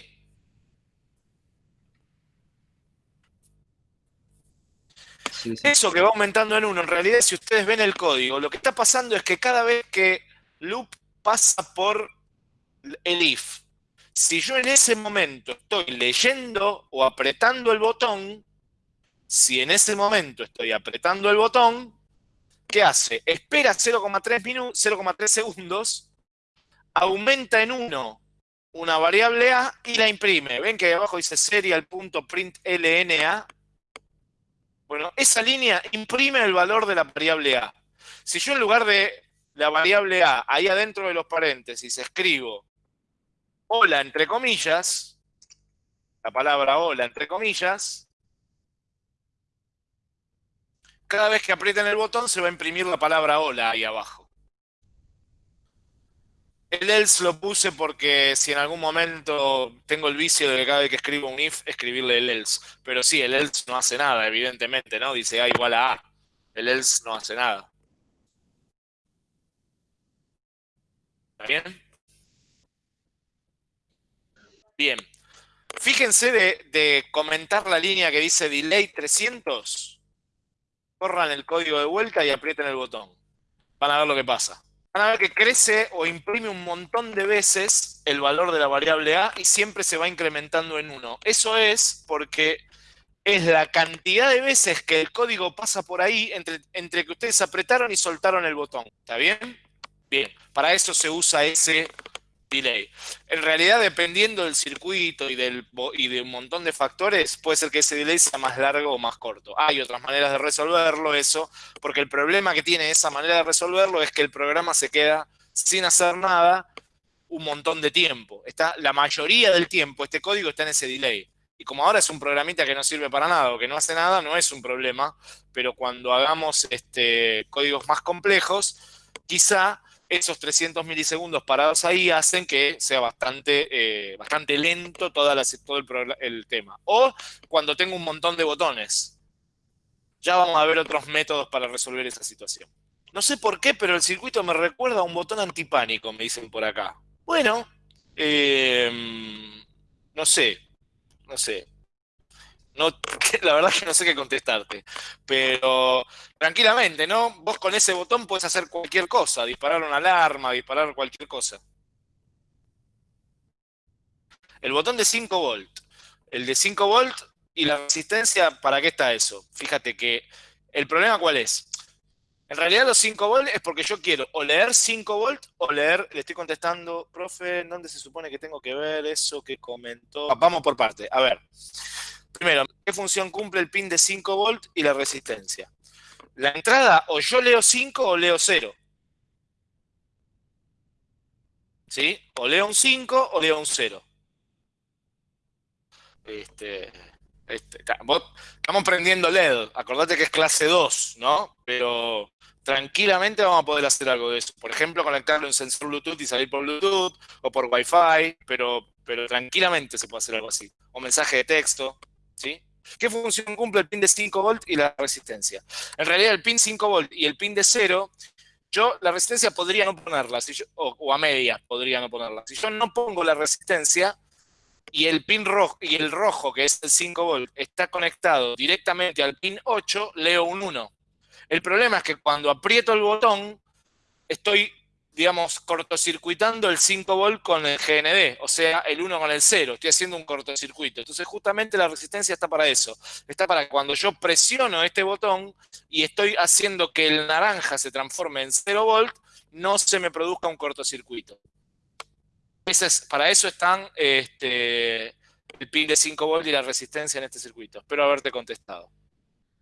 Eso que va aumentando en uno, en realidad, si ustedes ven el código, lo que está pasando es que cada vez que loop pasa por el if, si yo en ese momento estoy leyendo o apretando el botón, si en ese momento estoy apretando el botón, ¿qué hace? Espera 0,3 segundos, aumenta en 1 una variable A y la imprime. Ven que abajo dice serial.printlna. Bueno, esa línea imprime el valor de la variable A. Si yo en lugar de la variable A, ahí adentro de los paréntesis, escribo hola entre comillas, la palabra hola entre comillas, cada vez que aprieten el botón se va a imprimir la palabra hola ahí abajo. El else lo puse porque si en algún momento tengo el vicio de que cada vez que escribo un if, escribirle el else. Pero sí, el else no hace nada, evidentemente, ¿no? Dice A igual a A. El else no hace nada. ¿Está bien? Bien. Fíjense de, de comentar la línea que dice delay 300 corran el código de vuelta y aprieten el botón. Van a ver lo que pasa. Van a ver que crece o imprime un montón de veces el valor de la variable A y siempre se va incrementando en 1. Eso es porque es la cantidad de veces que el código pasa por ahí entre, entre que ustedes apretaron y soltaron el botón. ¿Está bien? Bien, para eso se usa ese delay. En realidad, dependiendo del circuito y, del, y de un montón de factores, puede ser que ese delay sea más largo o más corto. Hay otras maneras de resolverlo eso, porque el problema que tiene esa manera de resolverlo es que el programa se queda sin hacer nada un montón de tiempo. Está, la mayoría del tiempo este código está en ese delay. Y como ahora es un programita que no sirve para nada o que no hace nada, no es un problema, pero cuando hagamos este, códigos más complejos, quizá esos 300 milisegundos parados ahí hacen que sea bastante, eh, bastante lento todo el, el, tema. O cuando tengo un montón de botones. Ya vamos a ver otros métodos para resolver esa situación. No sé por qué, pero el circuito me recuerda a un botón antipánico, me dicen por acá. Bueno, em, no sé, no sé. No, <laughs> la verdad que no sé qué contestarte. Pero tranquilamente, ¿no? Vos con ese botón puedes hacer cualquier cosa, disparar una alarma, disparar cualquier cosa. El botón de 5 volt. El de 5 volt y la resistencia, ¿para qué está eso? Fíjate que el problema cuál es. En realidad los 5 volt es porque yo quiero o leer 5 volt o leer, le estoy contestando, profe, ¿dónde se supone que tengo que ver eso que comentó? Vamos por parte. A ver. Primero, ¿qué función cumple el pin de 5 volt y la resistencia? La entrada, o yo leo 5 o leo 0. ¿Sí? O leo un 5 o leo un 0. Este, este estamos prendiendo LED. Acordate que es clase 2, ¿no? Pero tranquilamente vamos a poder hacer algo de eso. Por ejemplo, conectarlo en sensor Bluetooth y salir por Bluetooth o por Wi-Fi, pero, pero tranquilamente se puede hacer algo así. O mensaje de texto. ¿Qué función cumple el pin de 5 volt y la resistencia? En realidad el pin 5 volt y el pin de 0, yo la resistencia podría no ponerla, o, a media podría no ponerla. Si yo no pongo la resistencia y el pin rojo, y el rojo, que es el 5 volt, está conectado directamente al pin 8, leo un 1. El problema es que cuando aprieto el botón, estoy digamos, cortocircuitando el 5 volt con el GND, o sea, el 1 con el 0. Estoy haciendo un cortocircuito. Entonces, justamente la resistencia está para eso. Está para cuando yo presiono este botón y estoy haciendo que el naranja se transforme en 0 volt, no se me produzca un cortocircuito. para eso están este, el pin de 5 volt y la resistencia en este circuito. Espero haberte contestado.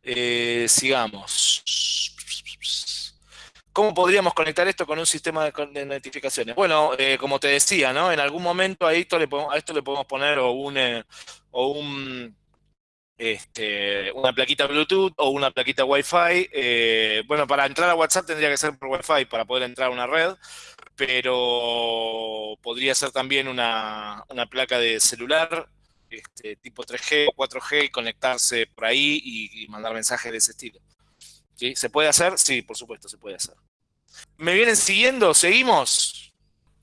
Eh, sigamos. ¿Cómo podríamos conectar esto con un sistema de, notificaciones? Bueno, eh, como te decía, ¿no? En algún momento a esto le podemos, poner o un, eh, o un este, una plaquita Bluetooth o una plaquita Wi-Fi. Eh, bueno, para entrar a WhatsApp tendría que ser por Wi-Fi para poder entrar a una red, pero podría ser también una, placa de celular, este, tipo 3G o 4G, y conectarse por ahí y, mandar mensajes de ese estilo. ¿Se puede hacer? Sí, por supuesto, se puede hacer. ¿Me vienen siguiendo? ¿Seguimos?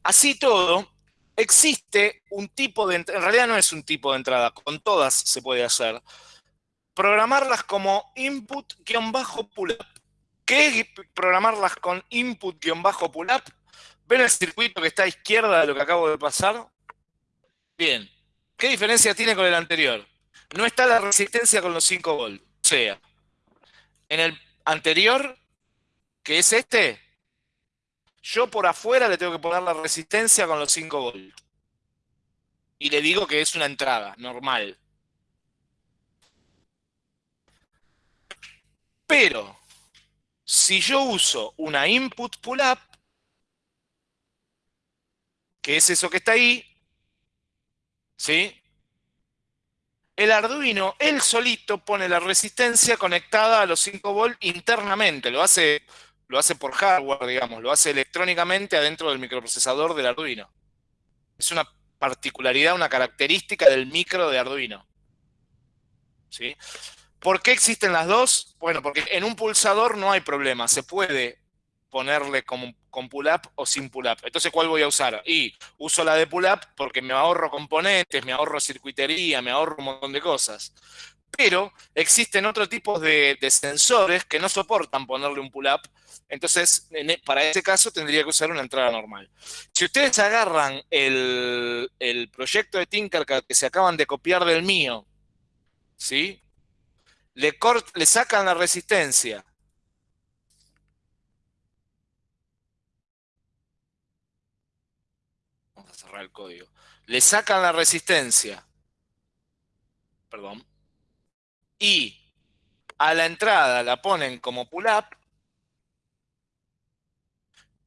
Así todo, existe un tipo de... En realidad no es un tipo de entrada, con todas se puede hacer. Programarlas como input-pull-up. ¿Qué es programarlas con input-pull-up? ¿Ven el circuito que está a izquierda de lo que acabo de pasar? Bien. ¿Qué diferencia tiene con el anterior? No está la resistencia con los 5 volts. O sea, en el anterior, que es este, yo por afuera le tengo que poner la resistencia con los 5 volts. Y le digo que es una entrada normal. Pero, si yo uso una input pull-up, que es eso que está ahí, ¿sí? El Arduino, él solito pone la resistencia conectada a los 5 volts internamente, lo hace, lo hace por hardware, digamos, lo hace electrónicamente adentro del microprocesador del Arduino. Es una particularidad, una característica del micro de Arduino. ¿Sí? ¿Por qué existen las dos? Bueno, porque en un pulsador no hay problema, se puede ponerle como, con pull-up o sin pull-up. Entonces, ¿cuál voy a usar? Y uso la de pull-up porque me ahorro componentes, me ahorro circuitería, me ahorro un montón de cosas. Pero existen otros tipos de, sensores que no soportan ponerle un pull-up. Entonces, e, para ese caso tendría que usar una entrada normal. Si ustedes agarran el, proyecto de Tinkercad que se acaban de copiar del mío, ¿sí? Le, le sacan la resistencia el código. Le sacan la resistencia. Perdón. Y a la entrada la ponen como pull-up.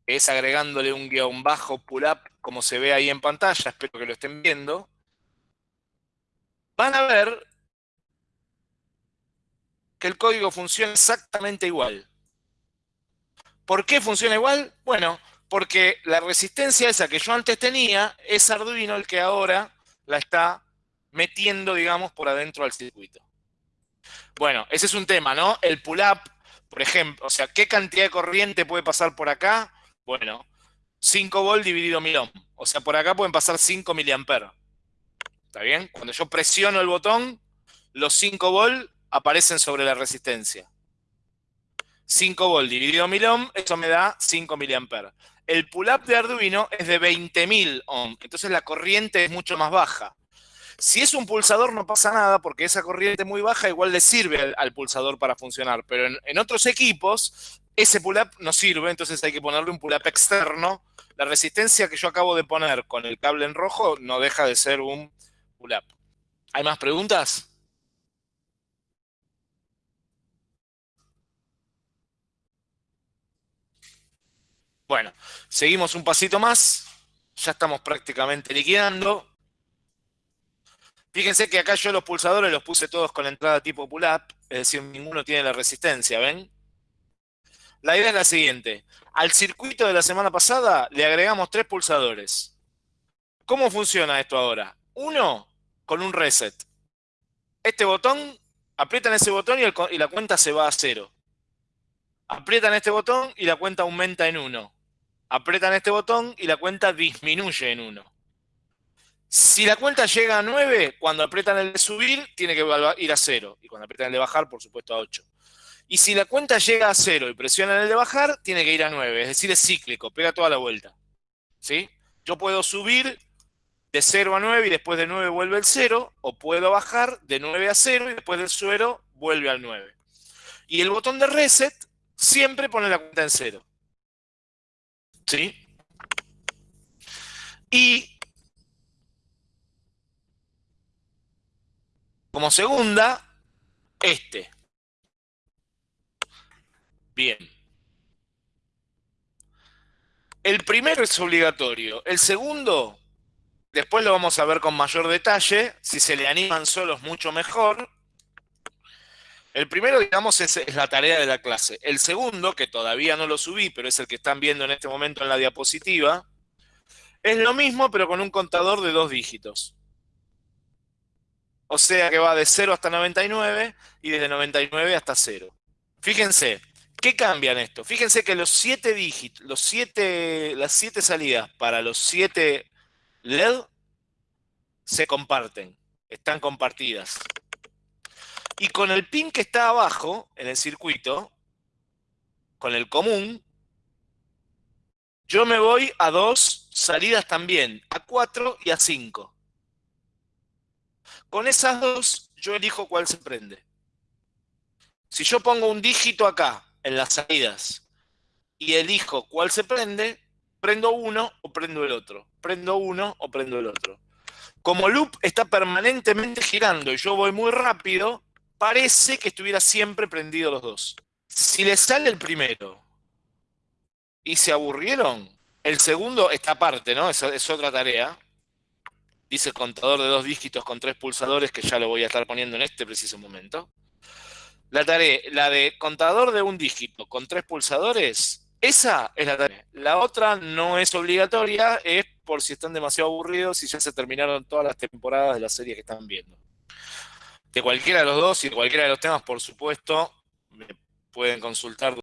Es agregándole un guion bajo pull-up, como se ve ahí en pantalla. Espero que lo estén viendo. Van a ver que el código funciona exactamente igual. ¿Por qué funciona igual? Bueno, porque la resistencia esa que yo antes tenía es Arduino el que ahora la está metiendo, digamos, por adentro al circuito. Bueno, ese es un tema, ¿no? El pull-up, por ejemplo, o sea, ¿qué cantidad de corriente puede pasar por acá? Bueno, 5 volt dividido 1000 ohm. O sea, por acá pueden pasar 5 miliamperes. ¿Está bien? Cuando yo presiono el botón, los 5 volt aparecen sobre la resistencia. 5 volt dividido 1000 ohm, eso me da 5 miliamperes el pull-up de Arduino es de 20.000 ohm, entonces la corriente es mucho más baja. Si es un pulsador no pasa nada porque esa corriente muy baja igual le sirve al, pulsador para funcionar, pero en, otros equipos ese pull-up no sirve, entonces hay que ponerle un pull-up externo. La resistencia que yo acabo de poner con el cable en rojo no deja de ser un pull-up. ¿Hay más preguntas? Bueno, seguimos un pasito más. Ya estamos prácticamente liquidando. Fíjense que acá yo los pulsadores los puse todos con entrada tipo pull-up, es decir, ninguno tiene la resistencia, ¿ven? La idea es la siguiente. Al circuito de la semana pasada le agregamos tres pulsadores. ¿Cómo funciona esto ahora? Uno, con un reset. Este botón, aprietan ese botón y, y la cuenta se va a cero. Aprietan este botón y la cuenta aumenta en uno apretan este botón y la cuenta disminuye en 1. Si la cuenta llega a 9, cuando apretan el de subir, tiene que ir a 0. Y cuando apretan el de bajar, por supuesto, a 8. Y si la cuenta llega a 0 y presionan el de bajar, tiene que ir a 9. Es decir, es cíclico, pega toda la vuelta. ¿Sí? Yo puedo subir de 0 a 9 y después de 9 vuelve el 0, o puedo bajar de 9 a 0 y después del 0 vuelve al 9. Y el botón de reset siempre pone la cuenta en 0. ¿Sí? Y como segunda, este. Bien. El primero es obligatorio. El segundo, después lo vamos a ver con mayor detalle. Si se le animan solos, mucho mejor. El primero, digamos, es, es, la tarea de la clase. El segundo, que todavía no lo subí, pero es el que están viendo en este momento en la diapositiva, es lo mismo, pero con un contador de dos dígitos. O sea que va de 0 hasta 99 y desde 99 hasta 0. Fíjense, ¿qué cambia en esto? Fíjense que los 7 dígitos, los siete, las 7 salidas para los 7 LED se comparten, están compartidas. Y con el pin que está abajo, en el circuito, con el común, yo me voy a dos salidas también, a 4 y a 5. Con esas dos, yo elijo cuál se prende. Si yo pongo un dígito acá, en las salidas, y elijo cuál se prende, prendo uno o prendo el otro. Prendo uno o prendo el otro. Como loop está permanentemente girando y yo voy muy rápido, parece que estuviera siempre prendido los dos. Si le sale el primero y se aburrieron, el segundo, esta parte, ¿no? Es, es otra tarea dice contador de dos dígitos con tres pulsadores, que ya lo voy a estar poniendo en este preciso momento. La tarea, la de contador de un dígito con tres pulsadores, esa es la tarea. La otra no es obligatoria, es por si están demasiado aburridos y ya se terminaron todas las temporadas de la serie que están viendo. De cualquiera de los dos y de cualquiera de los temas, por supuesto, me pueden consultar